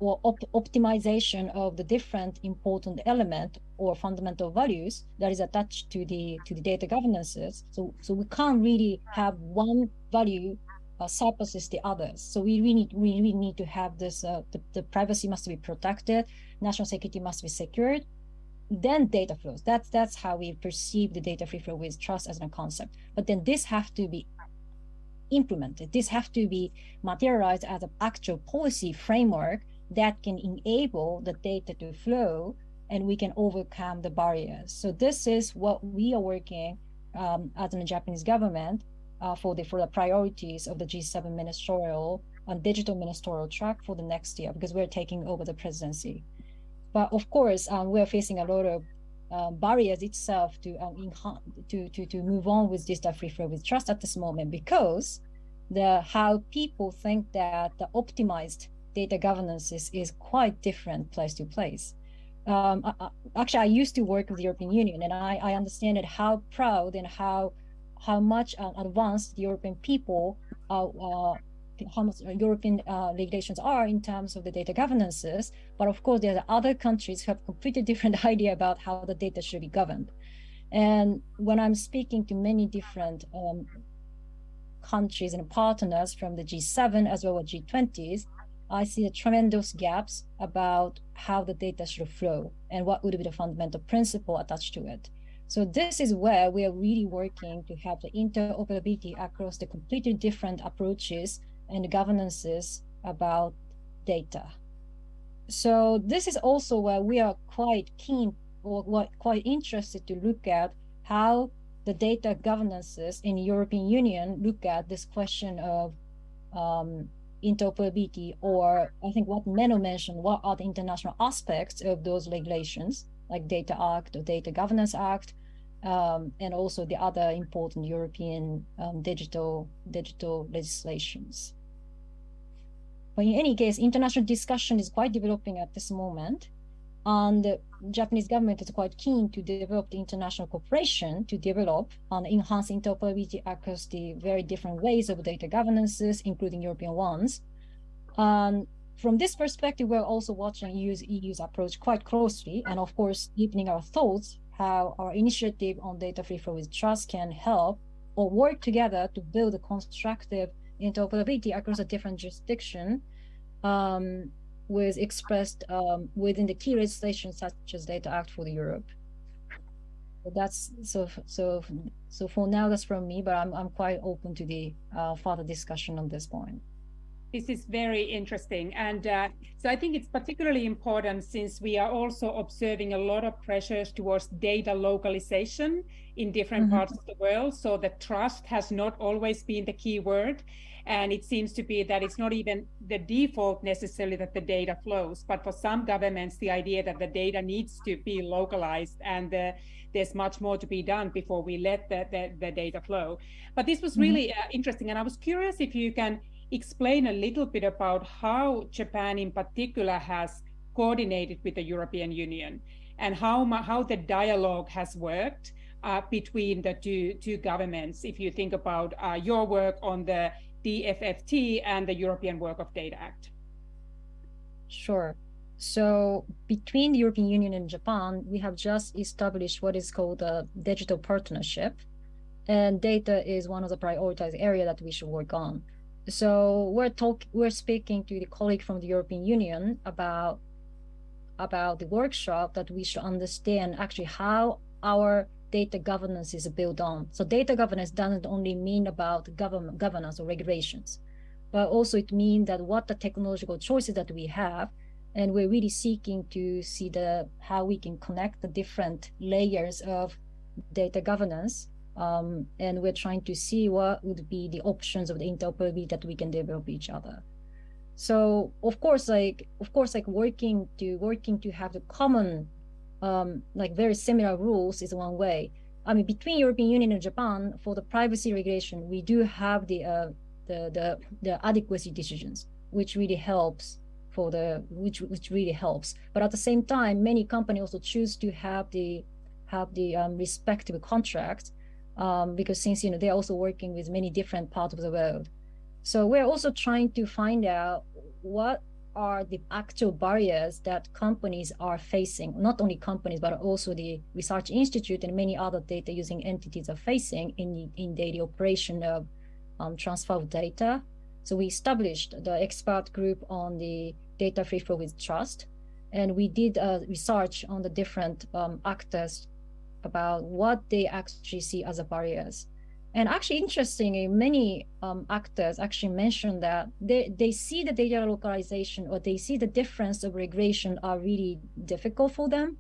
or op optimization of the different important element or fundamental values that is attached to the to the data governances. So so we can't really have one value uh, surpasses the others. So we really need, we really need to have this. Uh, the, the privacy must be protected, national security must be secured. Then data flows. That's that's how we perceive the data free flow with trust as a concept. But then this have to be implemented. This have to be materialized as an actual policy framework that can enable the data to flow and we can overcome the barriers. So this is what we are working um, as the Japanese government uh, for the for the priorities of the G7 ministerial and digital ministerial track for the next year because we're taking over the presidency. But of course, um, we're facing a lot of uh, barriers itself to, um, to to to move on with this free flow with trust at this moment because the how people think that the optimized data governance is, is quite different place to place. Um, I, actually, I used to work with the European Union, and I, I understand it how proud and how how much uh, advanced the European people, uh, uh, how much European uh, regulations are in terms of the data governances. But of course, there are other countries who have completely different idea about how the data should be governed. And when I'm speaking to many different um, countries and partners from the G7 as well as G20s, I see a tremendous gaps about how the data should flow and what would be the fundamental principle attached to it. So this is where we are really working to have the interoperability across the completely different approaches and governances about data. So this is also where we are quite keen or quite interested to look at how the data governances in European Union look at this question of um, interoperability or I think what Menno mentioned, what are the international aspects of those regulations like Data Act or Data Governance Act, um, and also the other important European um, digital digital legislations. But in any case, international discussion is quite developing at this moment. And the Japanese government is quite keen to develop the international cooperation to develop and enhance interoperability across the very different ways of data governances, including European ones. And from this perspective, we're also watching EU's, EU's approach quite closely, and of course, deepening our thoughts how our initiative on data free flow with trust can help or work together to build a constructive interoperability across a different jurisdiction um, was expressed um, within the key legislation such as Data Act for the Europe. So that's so so so for now that's from me, but I'm I'm quite open to the uh, further discussion on this point. This is very interesting, and uh, so I think it's particularly important since we are also observing a lot of pressures towards data localization in different mm -hmm. parts of the world. So the trust has not always been the key word, and it seems to be that it's not even the default necessarily that the data flows, but for some governments, the idea that the data needs to be localized and the, there's much more to be done before we let the, the, the data flow. But this was mm-hmm. really mm -hmm. uh, interesting. And I was curious if you can explain a little bit about how Japan in particular has coordinated with the European Union and how, how the dialogue has worked uh, between the two, two governments. If you think about uh, your work on the DFFT and the European Work of Data Act? Sure. So between the European Union and Japan, we have just established what is called a digital partnership. And data is one of the prioritized area that we should work on. So we're talk we're speaking to the colleague from the European Union about about the workshop that we should understand actually how our data governance is built on. So data governance doesn't only mean about government governance or regulations, but also it means that what the technological choices that we have, and we're really seeking to see the how we can connect the different layers of data governance. Um, and we're trying to see what would be the options of the interoperability that we can develop each other. So of course, like of course, like working to working to have the common um, like very similar rules is one way. I mean, between European Union and Japan, for the privacy regulation, we do have the uh, the, the the adequacy decisions, which really helps for the which which really helps. But at the same time, many companies also choose to have the have the um, respective contracts um, because since you know they're also working with many different parts of the world. So we're also trying to find out what are the actual barriers that companies are facing, not only companies, but also the research institute and many other data using entities are facing in, in daily operation of um, transfer of data. So we established the expert group on the data free flow with trust. And we did uh, research on the different um, actors about what they actually see as barriers. And actually, interestingly, many um, actors actually mentioned that they, they see the data localization or they see the difference of regulation are really difficult for them.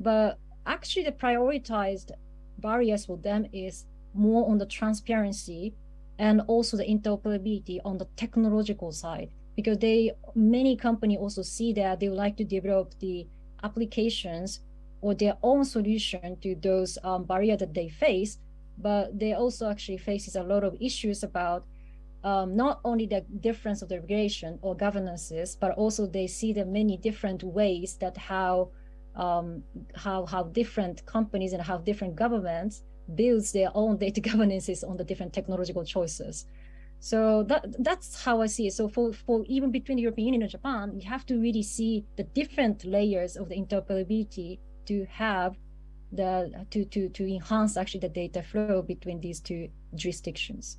But actually, the prioritized barriers for them is more on the transparency and also the interoperability on the technological side because they many companies also see that they would like to develop the applications or their own solution to those um, barriers that they face but they also actually faces a lot of issues about um, not only the difference of the regulation or governances, but also they see the many different ways that how um, how how different companies and how different governments builds their own data governances on the different technological choices. So that that's how I see it. So for, for even between the European Union and Japan, you have to really see the different layers of the interoperability to have the to to to enhance actually the data flow between these two jurisdictions.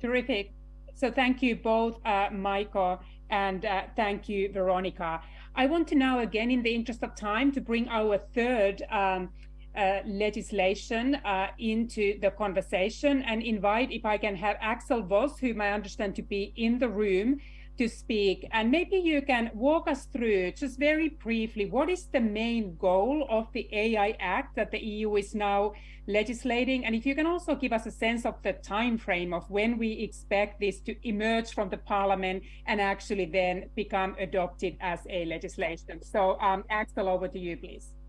Terrific. So thank you both, uh, Maiko, and uh, thank you, Veronica. I want to now, again, in the interest of time, to bring our third um, uh, legislation uh, into the conversation and invite, if I can have Axel Voss, whom I understand to be in the room, to speak. And maybe you can walk us through, just very briefly, what is the main goal of the AI Act that the EU is now legislating? And if you can also give us a sense of the time frame of when we expect this to emerge from the parliament and actually then become adopted as a legislation. So um, Axel, over to you, please.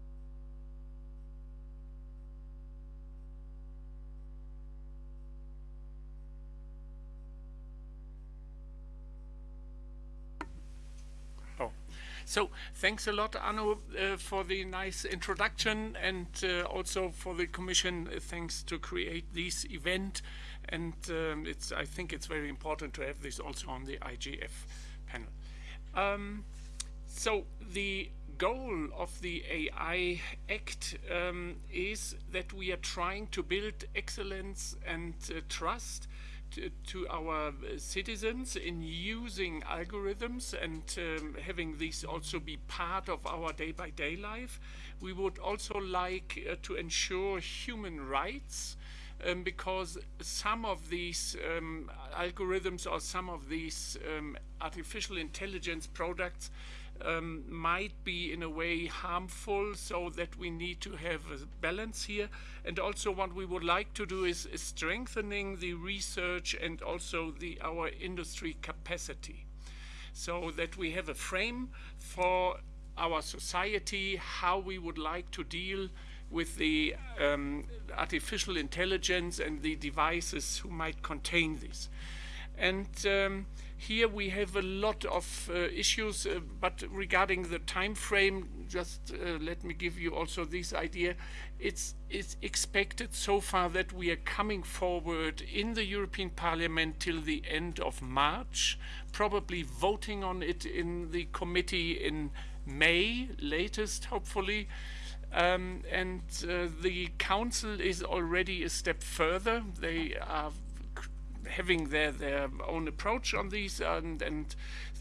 So thanks a lot, Anu, uh, for the nice introduction and uh, also for the Commission. Uh, thanks to create this event. And um, it's, I think it's very important to have this also on the IGF panel. Um, so the goal of the AI Act um, is that we are trying to build excellence and uh, trust to, our uh, citizens in using algorithms and um, having these also be part of our day-by-day -day life. We would also like uh, to ensure human rights um, because some of these um, algorithms or some of these um, artificial intelligence products um, might be in a way harmful so that we need to have a balance here. And also what we would like to do is, is strengthening the research and also the our industry capacity so that we have a frame for our society how we would like to deal with the um, artificial intelligence and the devices who might contain this. And um, here we have a lot of uh, issues, uh, but regarding the time frame, just uh, let me give you also this idea. It's, it's expected so far that we are coming forward in the European Parliament till the end of March, probably voting on it in the committee in May, latest, hopefully. Um, and uh, the council is already a step further. They are having their, their own approach on these and, and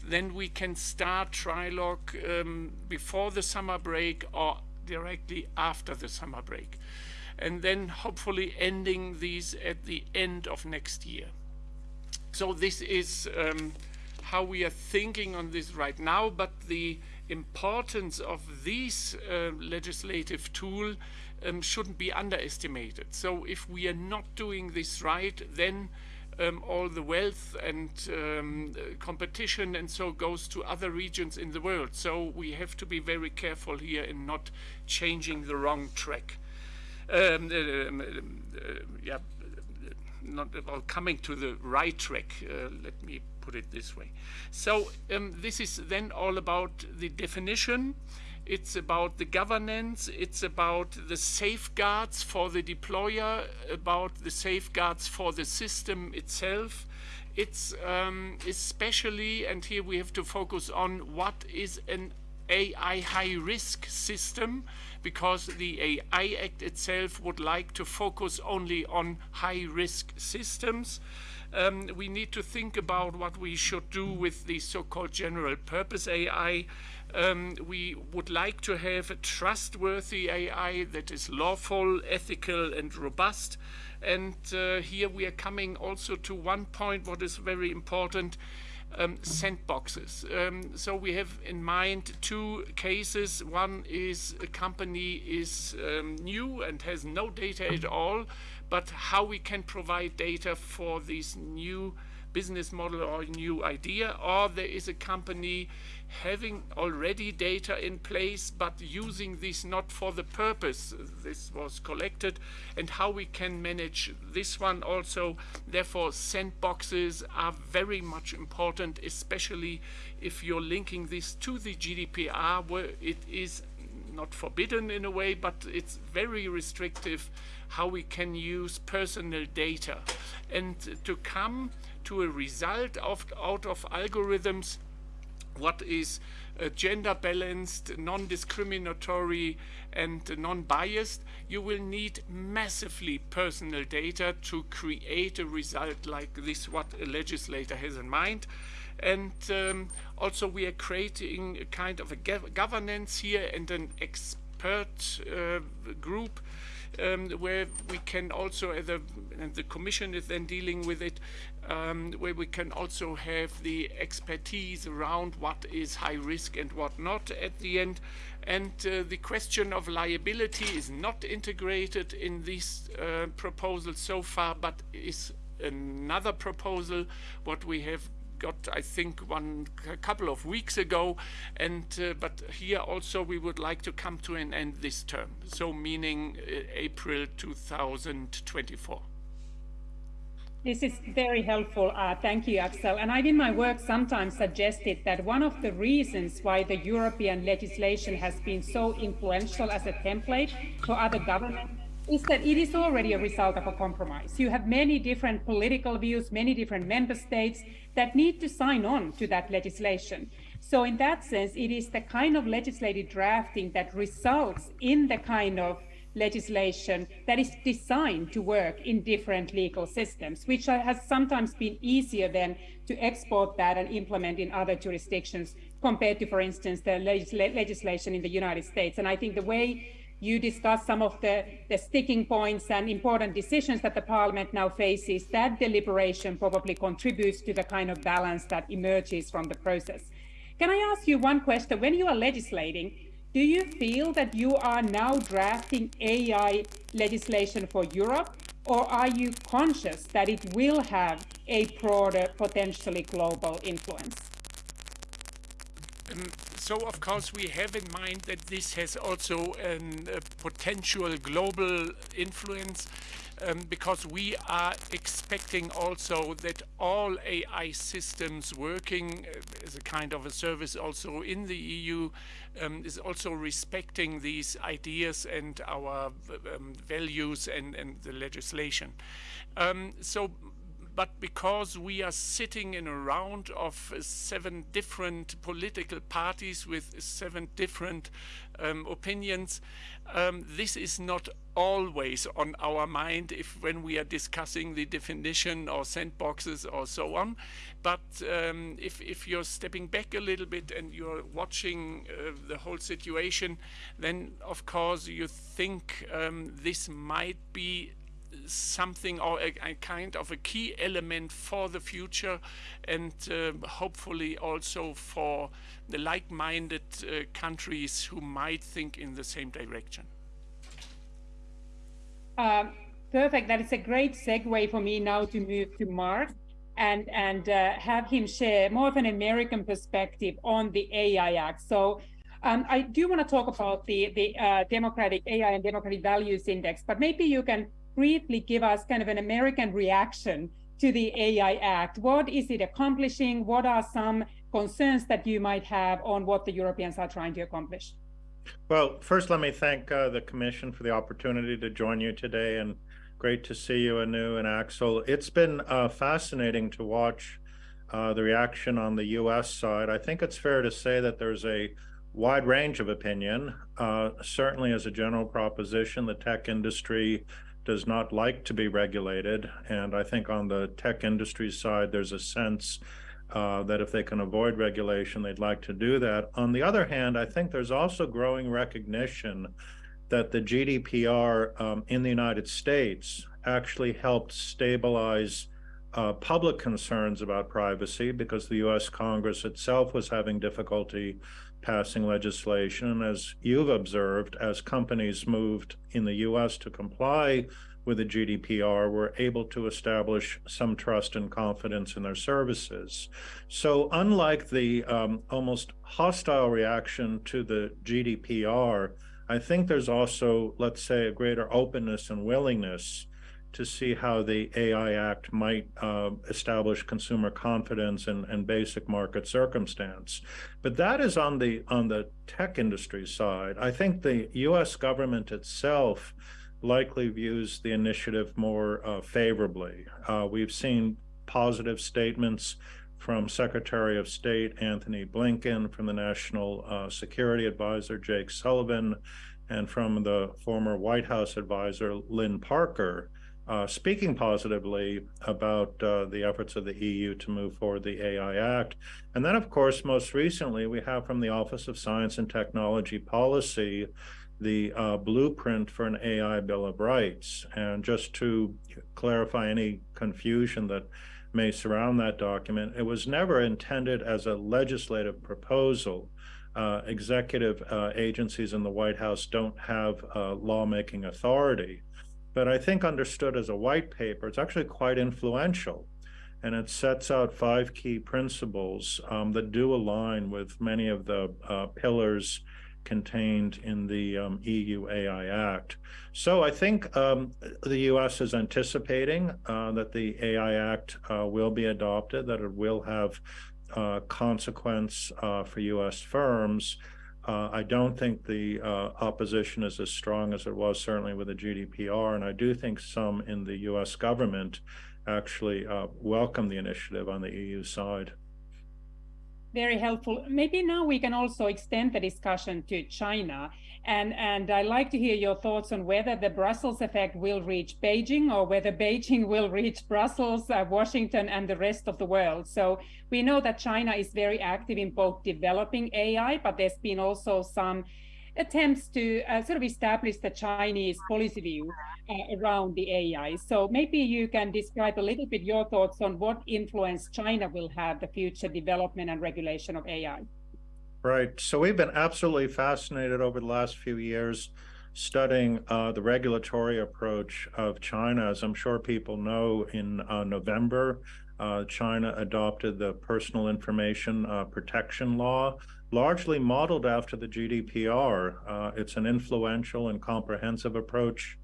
then we can start trilogue um, before the summer break or directly after the summer break and then hopefully ending these at the end of next year. So this is um, how we are thinking on this right now, but the importance of this uh, legislative tool um, shouldn't be underestimated. So if we are not doing this right, then um, all the wealth and um, competition and so goes to other regions in the world. So we have to be very careful here in not changing the wrong track. Um, uh, uh, yeah, not well, coming to the right track. Uh, let me put it this way. So um, this is then all about the definition. It's about the governance. It's about the safeguards for the deployer, about the safeguards for the system itself. It's um, especially, and here we have to focus on what is an AI high risk system because the AI Act itself would like to focus only on high risk systems. Um, we need to think about what we should do with the so-called general purpose AI. Um, we would like to have a trustworthy AI that is lawful, ethical and robust. And uh, here we are coming also to one point what is very important um, sandboxes. Um, so we have in mind two cases. One is a company is um, new and has no data at all, but how we can provide data for this new business model or new idea, or there is a company having already data in place but using this not for the purpose this was collected and how we can manage this one also. Therefore sandboxes are very much important especially if you're linking this to the GDPR where it is not forbidden in a way but it's very restrictive how we can use personal data. And to come to a result of, out of algorithms what is uh, gender balanced, non-discriminatory and non-biased, you will need massively personal data to create a result like this what a legislator has in mind. And um, also we are creating a kind of a governance here and an expert uh, group um, where we can also, the, and the Commission is then dealing with it, um, where we can also have the expertise around what is high risk and what not at the end. And uh, the question of liability is not integrated in this uh, proposal so far, but is another proposal what we have got, I think, one a couple of weeks ago. And uh, but here also we would like to come to an end this term. So meaning uh, April 2024. This is very helpful. Uh, thank you, Axel. And I've in my work sometimes suggested that one of the reasons why the European legislation has been so influential as a template for other governments is that it is already a result of a compromise. You have many different political views, many different member states that need to sign on to that legislation. So in that sense, it is the kind of legislative drafting that results in the kind of legislation that is designed to work in different legal systems, which has sometimes been easier than to export that and implement in other jurisdictions compared to, for instance, the legisl legislation in the United States. And I think the way you discuss some of the, the sticking points and important decisions that the parliament now faces, that deliberation probably contributes to the kind of balance that emerges from the process. Can I ask you one question? When you are legislating, do you feel that you are now drafting AI legislation for Europe, or are you conscious that it will have a broader, potentially global influence? Mm, So of course we have in mind that this has also a potential global influence um, because we are expecting also that all AI systems working uh, as a kind of a service also in the EU um, is also respecting these ideas and our um, values and, and the legislation. Um, so but because we are sitting in a round of seven different political parties with seven different um, opinions, um, this is not always on our mind if when we are discussing the definition or sandboxes or so on. But um, if, if you're stepping back a little bit and you're watching uh, the whole situation, then of course you think um, this might be something or a, a, kind of a key element for the future and uh, hopefully also for the like-minded uh, countries who might think in the same direction. Um, perfect. That is a great segue for me now to move to Marc and and uh, have him share more of an American perspective on the AI Act. So um, I do want to talk about the the uh, Democratic AI and Democratic Values Index, but maybe you can briefly give us kind of an American reaction to the AI Act. What is it accomplishing? What are some concerns that you might have on what the Europeans are trying to accomplish? Well, first, let me thank uh, the Commission for the opportunity to join you today, and great to see you, Anu and Axel. It's been uh, fascinating to watch uh, the reaction on the U.S. side. I think it's fair to say that there's a wide range of opinion. Uh, certainly, as a general proposition, the tech industry does not like to be regulated, and I think on the tech industry side, there's a sense uh, that if they can avoid regulation, they'd like to do that. On the other hand, I think there's also growing recognition that the GDPR um, in the United States actually helped stabilize uh, public concerns about privacy because the US Congress itself was having difficulty passing legislation. As you've observed, as companies moved in the US to comply with the GDPR were able to establish some trust and confidence in their services. So unlike the um, almost hostile reaction to the GDPR, I think there's also, let's say, a greater openness and willingness to see how the AI Act might uh, establish consumer confidence and, and basic market circumstance. But that is on the on the tech industry side. I think the U.S. government itself likely views the initiative more uh, favorably. Uh, we've seen positive statements from Secretary of State Antony Blinken, from the National uh, Security Advisor Jake Sullivan, and from the former White House advisor Lynn Parker, uh, speaking positively about uh, the efforts of the EU to move forward the AI Act. And then, of course, most recently, we have from the Office of Science and Technology Policy the uh, blueprint for an AI Bill of Rights. And just to clarify any confusion that may surround that document, it was never intended as a legislative proposal. Uh, executive uh, agencies in the White House don't have uh, lawmaking authority. But I think understood as a white paper, it's actually quite influential. And it sets out five key principles um, that do align with many of the uh, pillars contained in the um, EU AI Act. So I think um, the U.S. is anticipating uh, that the AI Act uh, will be adopted, that it will have uh, consequence uh, for U.S. firms. Uh, I don't think the uh, opposition is as strong as it was certainly with the GDPR, and I do think some in the U.S. government actually welcome the initiative on the EU side very helpful. Maybe now we can also extend the discussion to China. And, and I'd like to hear your thoughts on whether the Brussels effect will reach Beijing or whether Beijing will reach Brussels, uh, Washington, and the rest of the world. So we know that China is very active in both developing AI, but there's been also some attempts to uh, sort of establish the Chinese policy view uh, around the AI. So maybe you can describe a little bit your thoughts on what influence China will have the future development and regulation of AI. Right. So we've been absolutely fascinated over the last few years studying uh, the regulatory approach of China. As I'm sure people know, in uh, November, uh, China adopted the Personal Information uh, Protection Law, largely modeled after the GDPR. Uh, it's an influential and comprehensive approach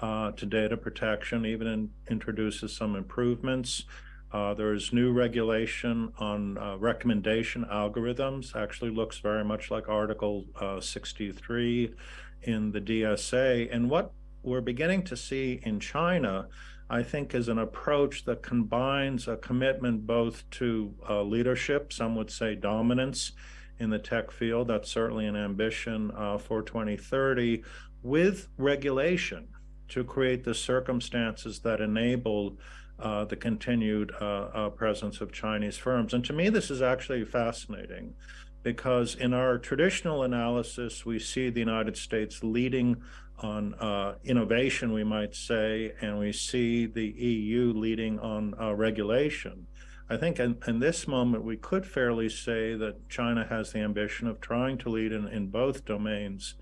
uh, to data protection, even in, introduces some improvements. Uh, there's new regulation on uh, recommendation algorithms, actually looks very much like Article uh, 63 in the DSA. And what we're beginning to see in China, I think, is an approach that combines a commitment both to uh, leadership, some would say dominance, in the tech field. That's certainly an ambition uh, for 2030 with regulation to create the circumstances that enable uh, the continued uh, uh, presence of Chinese firms. And to me, this is actually fascinating because in our traditional analysis, we see the United States leading on uh, innovation, we might say, and we see the EU leading on uh, regulation. I think in, in, this moment, we could fairly say that China has the ambition of trying to lead in, in both domains.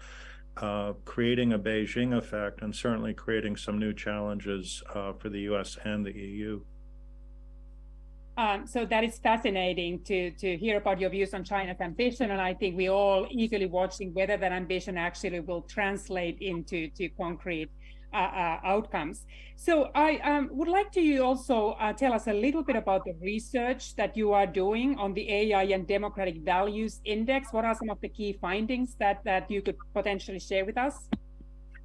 Uh, creating a Beijing effect and certainly creating some new challenges uh, for the US and the EU. Um, so that is fascinating to, to hear about your views on China's ambition. And I think we're all eagerly watching whether that ambition actually will translate into to concrete outcomes. So I um, would like to you also uh, tell us a little bit about the research that you are doing on the AI and Democratic Values Index. What are some of the key findings that, that you could potentially share with us?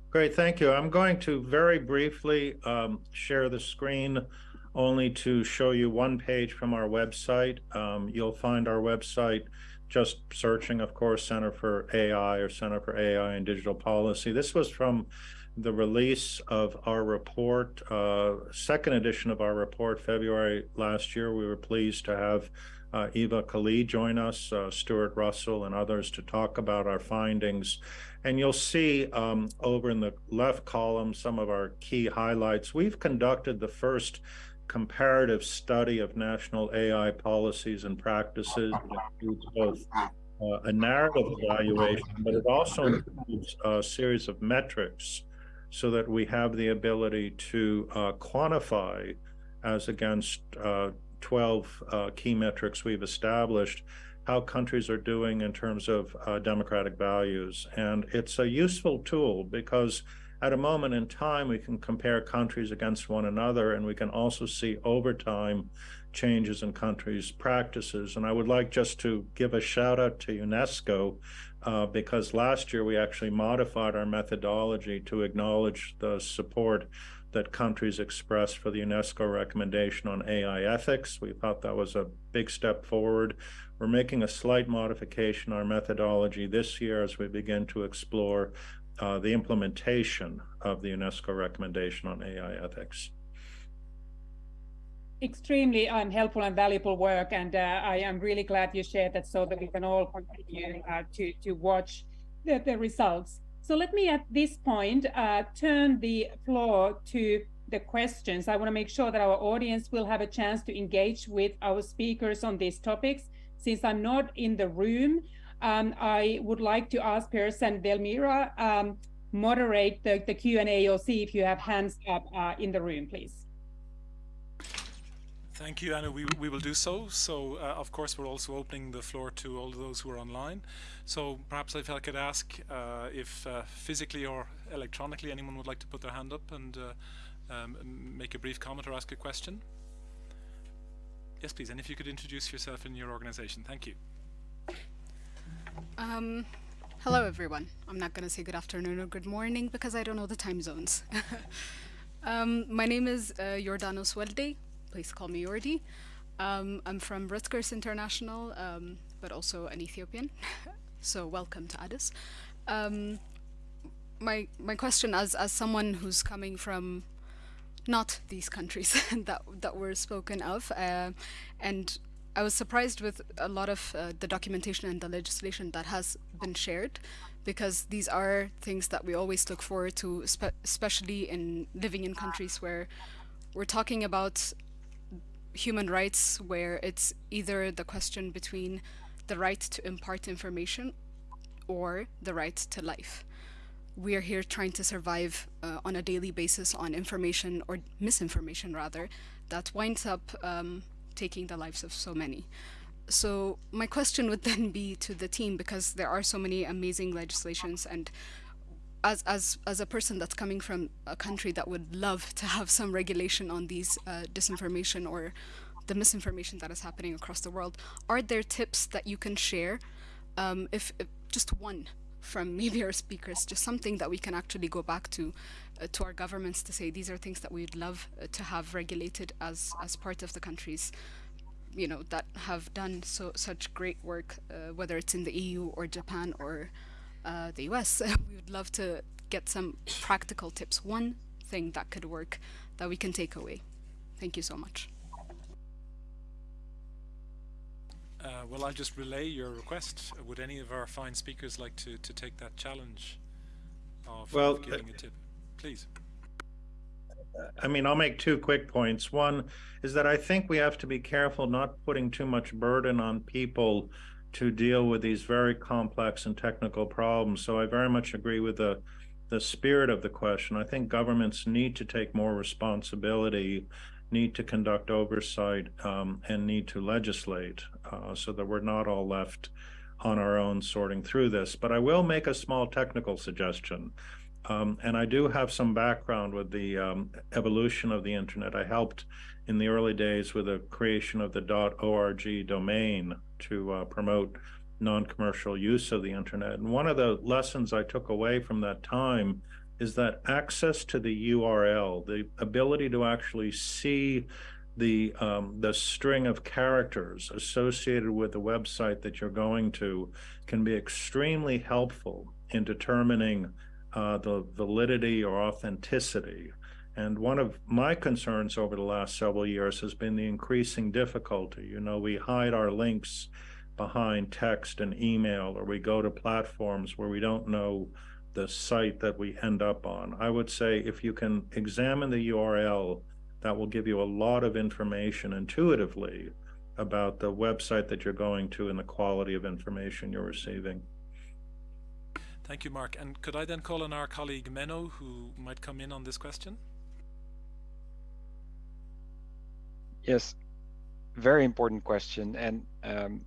Great, thank you. I'm going to very briefly um, share the screen only to show you one page from our website. Um, you'll find our website just searching, of course, Center for AI or Center for AI and Digital Policy. This was from the release of our report, uh, second edition of our report, February last year. We were pleased to have uh, Eva Kaili join us, uh, Stuart Russell, and others to talk about our findings. And you'll see um, over in the left column some of our key highlights. We've conducted the first comparative study of national AI policies and practices. Includes both uh, a narrative evaluation, but it also includes a series of metrics so that we have the ability to uh, quantify as against uh, 12 uh, key metrics we've established how countries are doing in terms of uh, democratic values. And it's a useful tool because at a moment in time, we can compare countries against one another, and we can also see over time changes in countries' practices. And I would like just to give a shout out to UNESCO uh, because last year we actually modified our methodology to acknowledge the support that countries expressed for the UNESCO recommendation on AI ethics. We thought that was a big step forward. We're making a slight modification our methodology this year as we begin to explore uh, the implementation of the UNESCO recommendation on AI ethics. Extremely um, helpful and valuable work, and uh, I am really glad you shared that so that we can all continue uh, to, to watch the, the, results. So let me at this point uh, turn the floor to the questions. I want to make sure that our audience will have a chance to engage with our speakers on these topics. Since I'm not in the room, um, I would like to ask Piers and Delmira um, moderate the, the Q&A or see if you have hands up uh, in the room, please. Thank you, Anna. We, we will do so. So, uh, of course, we're also opening the floor to all those who are online. So perhaps if I could ask uh, if uh, physically or electronically anyone would like to put their hand up and uh, um, make a brief comment or ask a question. Yes, please. And if you could introduce yourself and your organization. Thank you. Um, hello, everyone. I'm not going to say good afternoon or good morning because I don't know the time zones. um, my name is uh, Jordanos. Please call me Yordi. Um, I'm from Rutgers International, um, but also an Ethiopian. so welcome to Addis. Um, my my question, as as someone who's coming from not these countries that that were spoken of, uh, and I was surprised with a lot of uh, the documentation and the legislation that has been shared because these are things that we always look forward to, spe especially in living in countries where we're talking about human rights, where it's either the question between the right to impart information or the right to life. We are here trying to survive uh, on a daily basis on information or misinformation rather that winds up um, taking the lives of so many. So my question would then be to the team, because there are so many amazing legislations and as, as, as a person that's coming from a country that would love to have some regulation on these uh, disinformation or the misinformation that is happening across the world, are there tips that you can share, um, if, if, just one from maybe our speakers, just something that we can actually go back to, uh, to our governments to say these are things that we'd love uh, to have regulated as as part of the countries, you know, that have done so such great work, uh, whether it's in the EU or Japan or uh, the US. we would love to get some practical tips. One thing that could work that we can take away. Thank you so much. Uh, well, I'll just relay your request. Would any of our fine speakers like to, to take that challenge of, well, of giving a tip? Please. I mean, I'll make two quick points. One is that I think we have to be careful not putting too much burden on people to deal with these very complex and technical problems. So I very much agree with the the spirit of the question. I think governments need to take more responsibility, need to conduct oversight, um, and need to legislate uh, so that we're not all left on our own sorting through this. But I will make a small technical suggestion. Um, and I do have some background with the um, evolution of the internet. I helped in the early days with the creation of the .org domain to uh, promote non-commercial use of the internet. And one of the lessons I took away from that time is that access to the URL, the ability to actually see the um, the string of characters associated with the website that you're going to can be extremely helpful in determining uh, the validity or authenticity. And one of my concerns over the last several years has been the increasing difficulty. You know, we hide our links behind text and email, or we go to platforms where we don't know the site that we end up on. I would say if you can examine the URL, that will give you a lot of information intuitively about the website that you're going to and the quality of information you're receiving. Thank you, Marc. And could I then call on our colleague Menno, who might come in on this question? Yes, very important question. And um,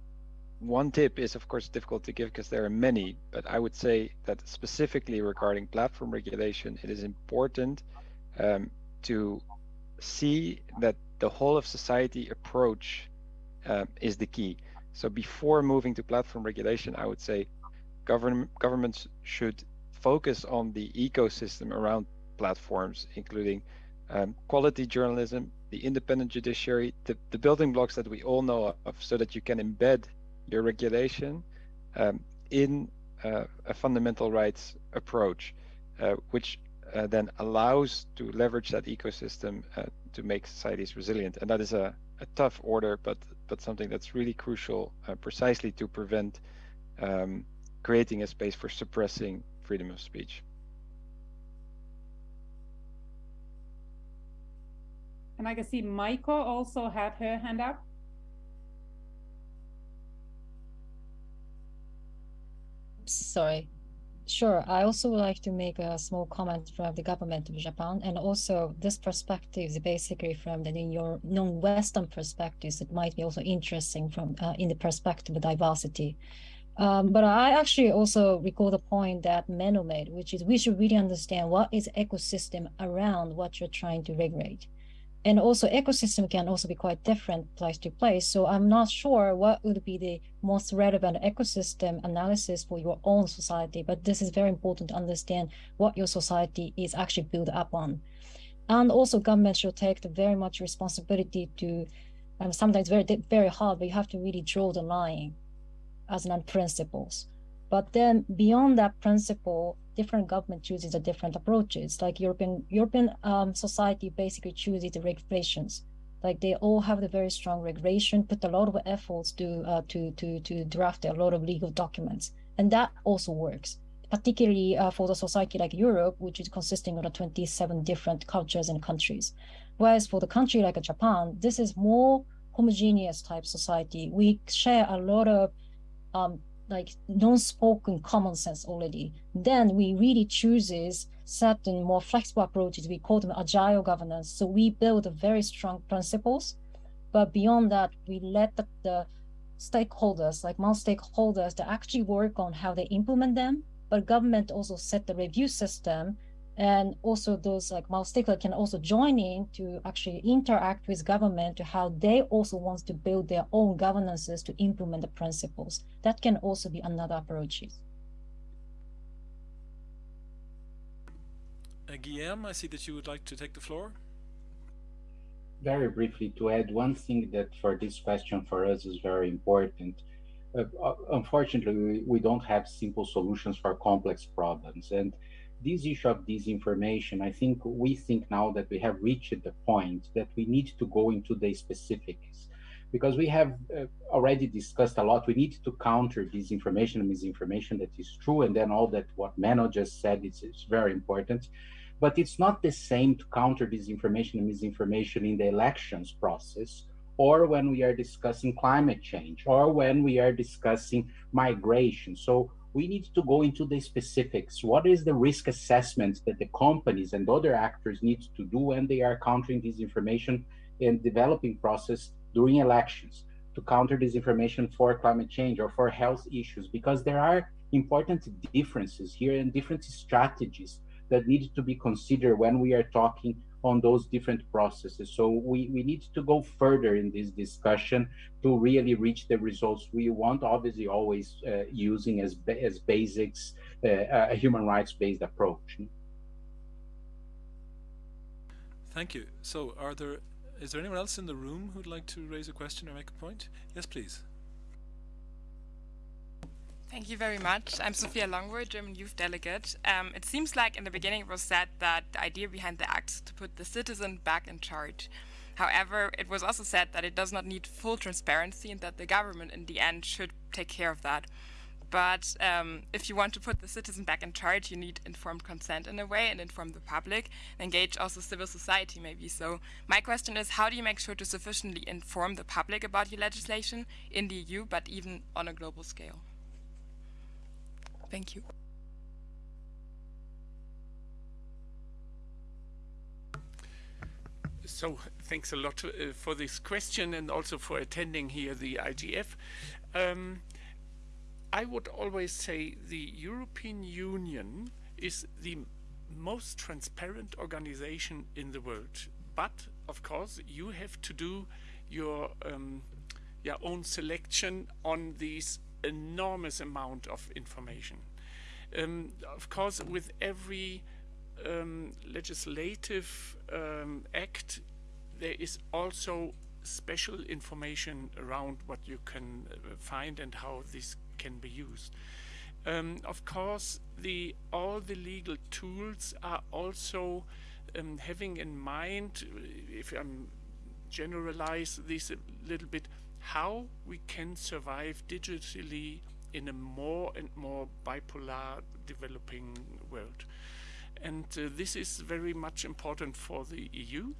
one tip is, of course, difficult to give because there are many, but I would say that specifically regarding platform regulation, it is important um, to see that the whole of society approach uh, is the key. So before moving to platform regulation, I would say government governments should focus on the ecosystem around platforms, including um, quality journalism, the independent judiciary, the, the building blocks that we all know of, so that you can embed your regulation um, in uh, a fundamental rights approach, uh, which uh, then allows to leverage that ecosystem uh, to make societies resilient. And that is a, a tough order, but but something that's really crucial, uh, precisely to prevent um, creating a space for suppressing freedom of speech. And I can see Maiko also had her hand up. Sorry. Sure. I also would like to make a small comment from the government of Japan. And also this perspective is basically from the your non-Western perspectives. It might be also interesting from uh, in the perspective of diversity. Um, but I actually also recall the point that Menno made, which is we should really understand what is ecosystem around what you're trying to regulate. And also ecosystem can also be quite different place to place. So I'm not sure what would be the most relevant ecosystem analysis for your own society, but this is very important to understand what your society is actually built up on. And also government should take the very much responsibility to, um, sometimes very, very hard, but you have to really draw the line as non-principles. But then beyond that principle, different government chooses a different approaches. Like European European um, society basically chooses the regulations. Like they all have the very strong regulation, put a lot of efforts to uh, to to to draft a lot of legal documents, and that also works. Particularly uh, for the society like Europe, which is consisting of the 27 different cultures and countries. Whereas for the country like Japan, this is more homogeneous type society. We share a lot of um, like non-spoken common sense already. Then we really chooses certain more flexible approaches. We call them agile governance. So we build very strong principles, but beyond that, we let the, the stakeholders, like most stakeholders, to actually work on how they implement them. But government also set the review system and also those like stakeholders can also join in to actually interact with government to how they also want to build their own governances to implement the principles. That can also be another approach. Uh, Guillaume, I see that you would like to take the floor. Very briefly to add one thing that for this question for us is very important. Uh, uh unfortunately, we, we don't have simple solutions for complex problems. And this issue of disinformation, I think we think now that we have reached the point that we need to go into the specifics because we have uh, already discussed a lot. We need to counter disinformation and misinformation that is true. And then all that what Mano just said is, is very important. But it's not the same to counter disinformation and misinformation in the elections process or when we are discussing climate change, or when we are discussing migration. So we need to go into the specifics. What is the risk assessment that the companies and other actors need to do when they are countering disinformation in developing process during elections to counter disinformation for climate change or for health issues? Because there are important differences here and different strategies that need to be considered when we are talking on those different processes. So we, we need to go further in this discussion to really reach the results we want, obviously always uh, using as, as basics uh, a human rights based approach. Thank you. So are there, is there anyone else in the room who'd like to raise a question or make a point? Yes, please. Thank you very much. I'm Sophia Longwood, German Youth Delegate. Um, it seems like in the beginning it was said that the idea behind the act is to put the citizen back in charge. However, it was also said that it does not need full transparency and that the government in the end should take care of that. But um, if you want to put the citizen back in charge, you need informed consent in a way and inform the public, engage also civil society maybe. So my question is, how do you make sure to sufficiently inform the public about your legislation in the EU, but even on a global scale? Thank you. So thanks a lot uh, for this question and also for attending here the IGF. Um, I would always say the European Union is the most transparent organization in the world. But of course, you have to do your um, your own selection on these enormous amount of information. Um, of course, with every um, legislative um, act, there is also special information around what you can uh, find and how this can be used. Um, of course, the all the legal tools are also um, having in mind, if I'm generalize this a little bit, how we can survive digitally in a more and more bipolar developing world. And uh, this is very much important for the EU.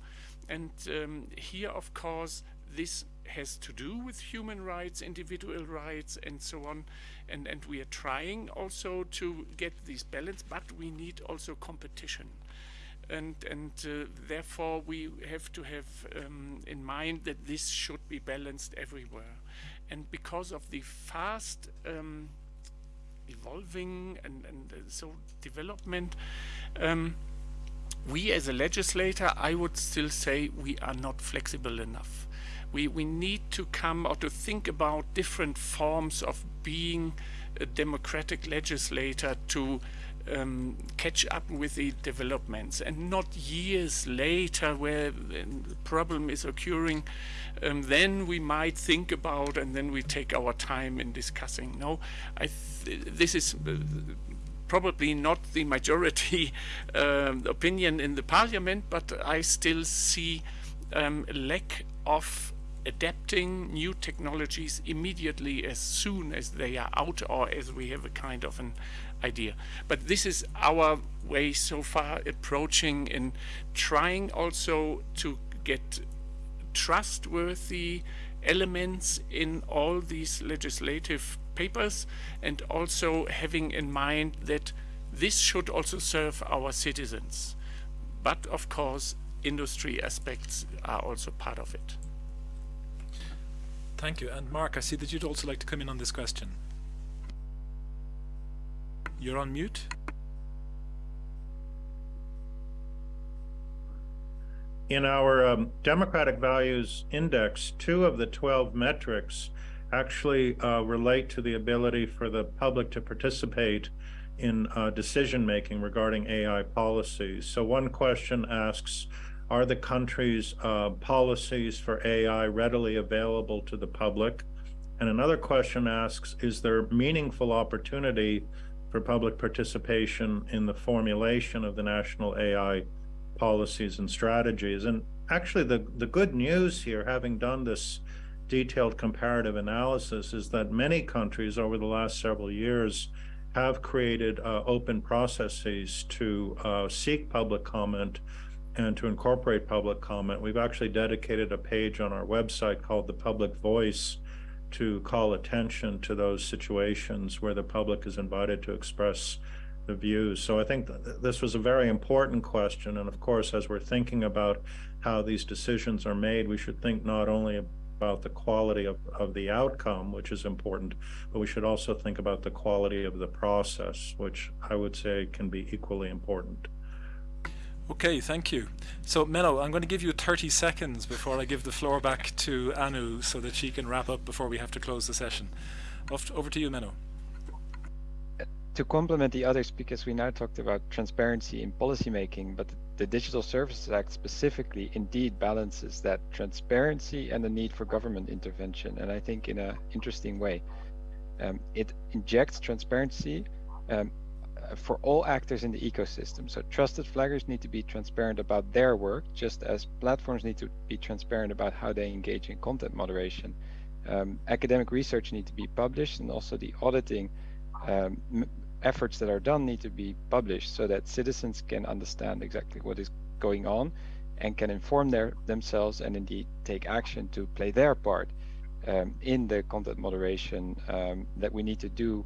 And um, here, of course, this has to do with human rights, individual rights, and so on. And, and we are trying also to get this balance, but we need also competition and and uh, therefore we have to have um, in mind that this should be balanced everywhere. And because of the fast um, evolving and, and uh, so development um, we as a legislator I would still say we are not flexible enough. We we need to come or to think about different forms of being a democratic legislator to um, catch up with the developments. And not years later where the problem is occurring um, then we might think about and then we take our time in discussing. No I th this is uh, probably not the majority um, opinion in the parliament but I still see um, a lack of adapting new technologies immediately as soon as they are out or as we have a kind of an idea. But this is our way so far approaching and trying also to get trustworthy elements in all these legislative papers and also having in mind that this should also serve our citizens. But of course, industry aspects are also part of it. Thank you. And Marc, I see that you'd also like to come in on this question. You're on mute. In our um, Democratic Values Index, two of the 12 metrics actually uh, relate to the ability for the public to participate in uh, decision making regarding AI policies. So one question asks, are the country's uh, policies for AI readily available to the public? And another question asks, is there meaningful opportunity for public participation in the formulation of the national AI policies and strategies. And actually, the, the good news here, having done this detailed comparative analysis, is that many countries over the last several years have created uh, open processes to uh, seek public comment and to incorporate public comment, we've actually dedicated a page on our website called The Public Voice to call attention to those situations where the public is invited to express the views. So I think th this was a very important question. And of course, as we're thinking about how these decisions are made, we should think not only about the quality of, of the outcome, which is important, but we should also think about the quality of the process, which I would say can be equally important. Okay, thank you. So Menno, I'm going to give you 30 seconds before I give the floor back to Anu so that she can wrap up before we have to close the session. Over to you, Menno. To complement the others, because we now talked about transparency in policymaking, but the Digital Services Act specifically indeed balances that transparency and the need for government intervention, and I think in an interesting way. Um, it injects transparency um, for all actors in the ecosystem. So trusted flaggers need to be transparent about their work, just as platforms need to be transparent about how they engage in content moderation. Um, academic research need to be published, and also the auditing um, efforts that are done need to be published so that citizens can understand exactly what is going on and can inform their themselves and indeed take action to play their part um, in the content moderation um, that we need to do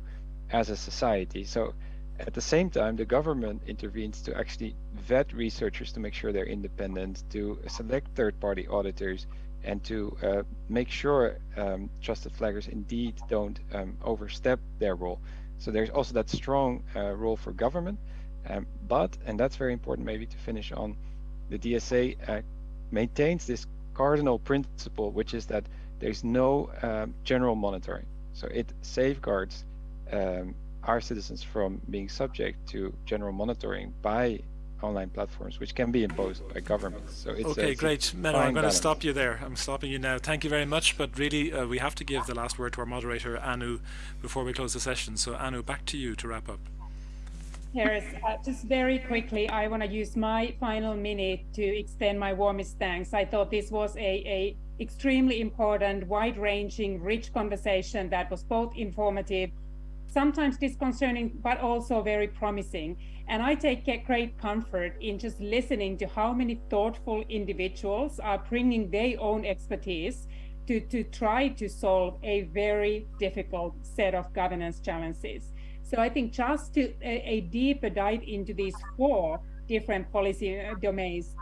as a society. So at the same time, the government intervenes to actually vet researchers to make sure they're independent, to select third-party auditors, and to uh, make sure um, trusted flaggers indeed don't um, overstep their role. So there's also that strong uh, role for government, um, but, and that's very important maybe to finish on, the DSA uh, maintains this cardinal principle, which is that there's no um, general monitoring. So it safeguards um, our citizens from being subject to general monitoring by online platforms, which can be imposed by governments. So it's okay, a, it's great, Menno. I'm going balance. to stop you there. I'm stopping you now. Thank you very much. But really, uh, we have to give the last word to our moderator, Anu, before we close the session. So, Anu, back to you to wrap up. Harris, uh, just very quickly, I want to use my final minute to extend my warmest thanks. I thought this was a, a extremely important, wide-ranging, rich conversation that was both informative sometimes disconcerting, but also very promising. And I take great comfort in just listening to how many thoughtful individuals are bringing their own expertise to, to try to solve a very difficult set of governance challenges. So I think just to a, a deeper dive into these four different policy uh, domains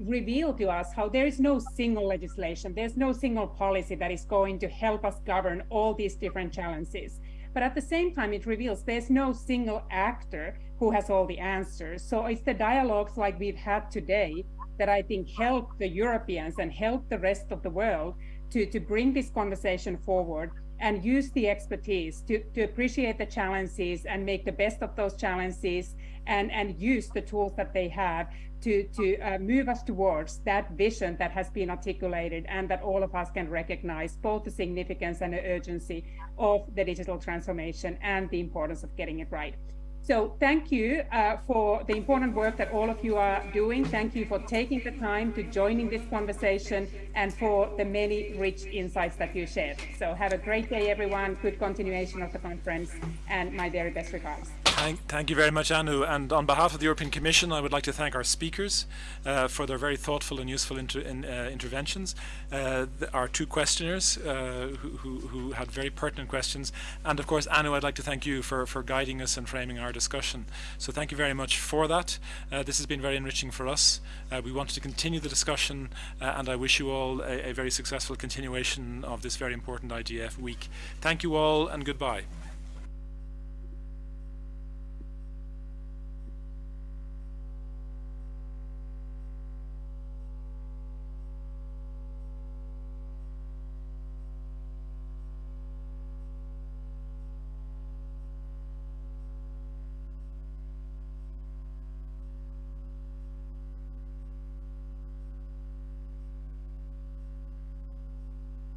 reveal to us how there is no single legislation, there's no single policy that is going to help us govern all these different challenges. But at the same time, it reveals there's no single actor who has all the answers. So it's the dialogues like we've had today that I think help the Europeans and help the rest of the world to, to bring this conversation forward and use the expertise to, to appreciate the challenges and make the best of those challenges and, and use the tools that they have to, to uh, move us towards that vision that has been articulated and that all of us can recognize both the significance and the urgency of the digital transformation and the importance of getting it right. So thank you uh, for the important work that all of you are doing. Thank you for taking the time to joining this conversation and for the many rich insights that you shared. So have a great day, everyone. Good continuation of the conference and my very best regards. Thank, thank, you very much, Anu. And on behalf of the European Commission, I would like to thank our speakers uh, for their very thoughtful and useful inter in, uh, interventions, uh, our two questioners uh, who, who, who, had very pertinent questions, and of course, Anu, I'd like to thank you for, for guiding us and framing our discussion. So thank you very much for that. Uh, this has been very enriching for us. Uh, we wanted to continue the discussion, and I wish you all a, a very successful continuation of this very important IGF week. Thank you all, and goodbye.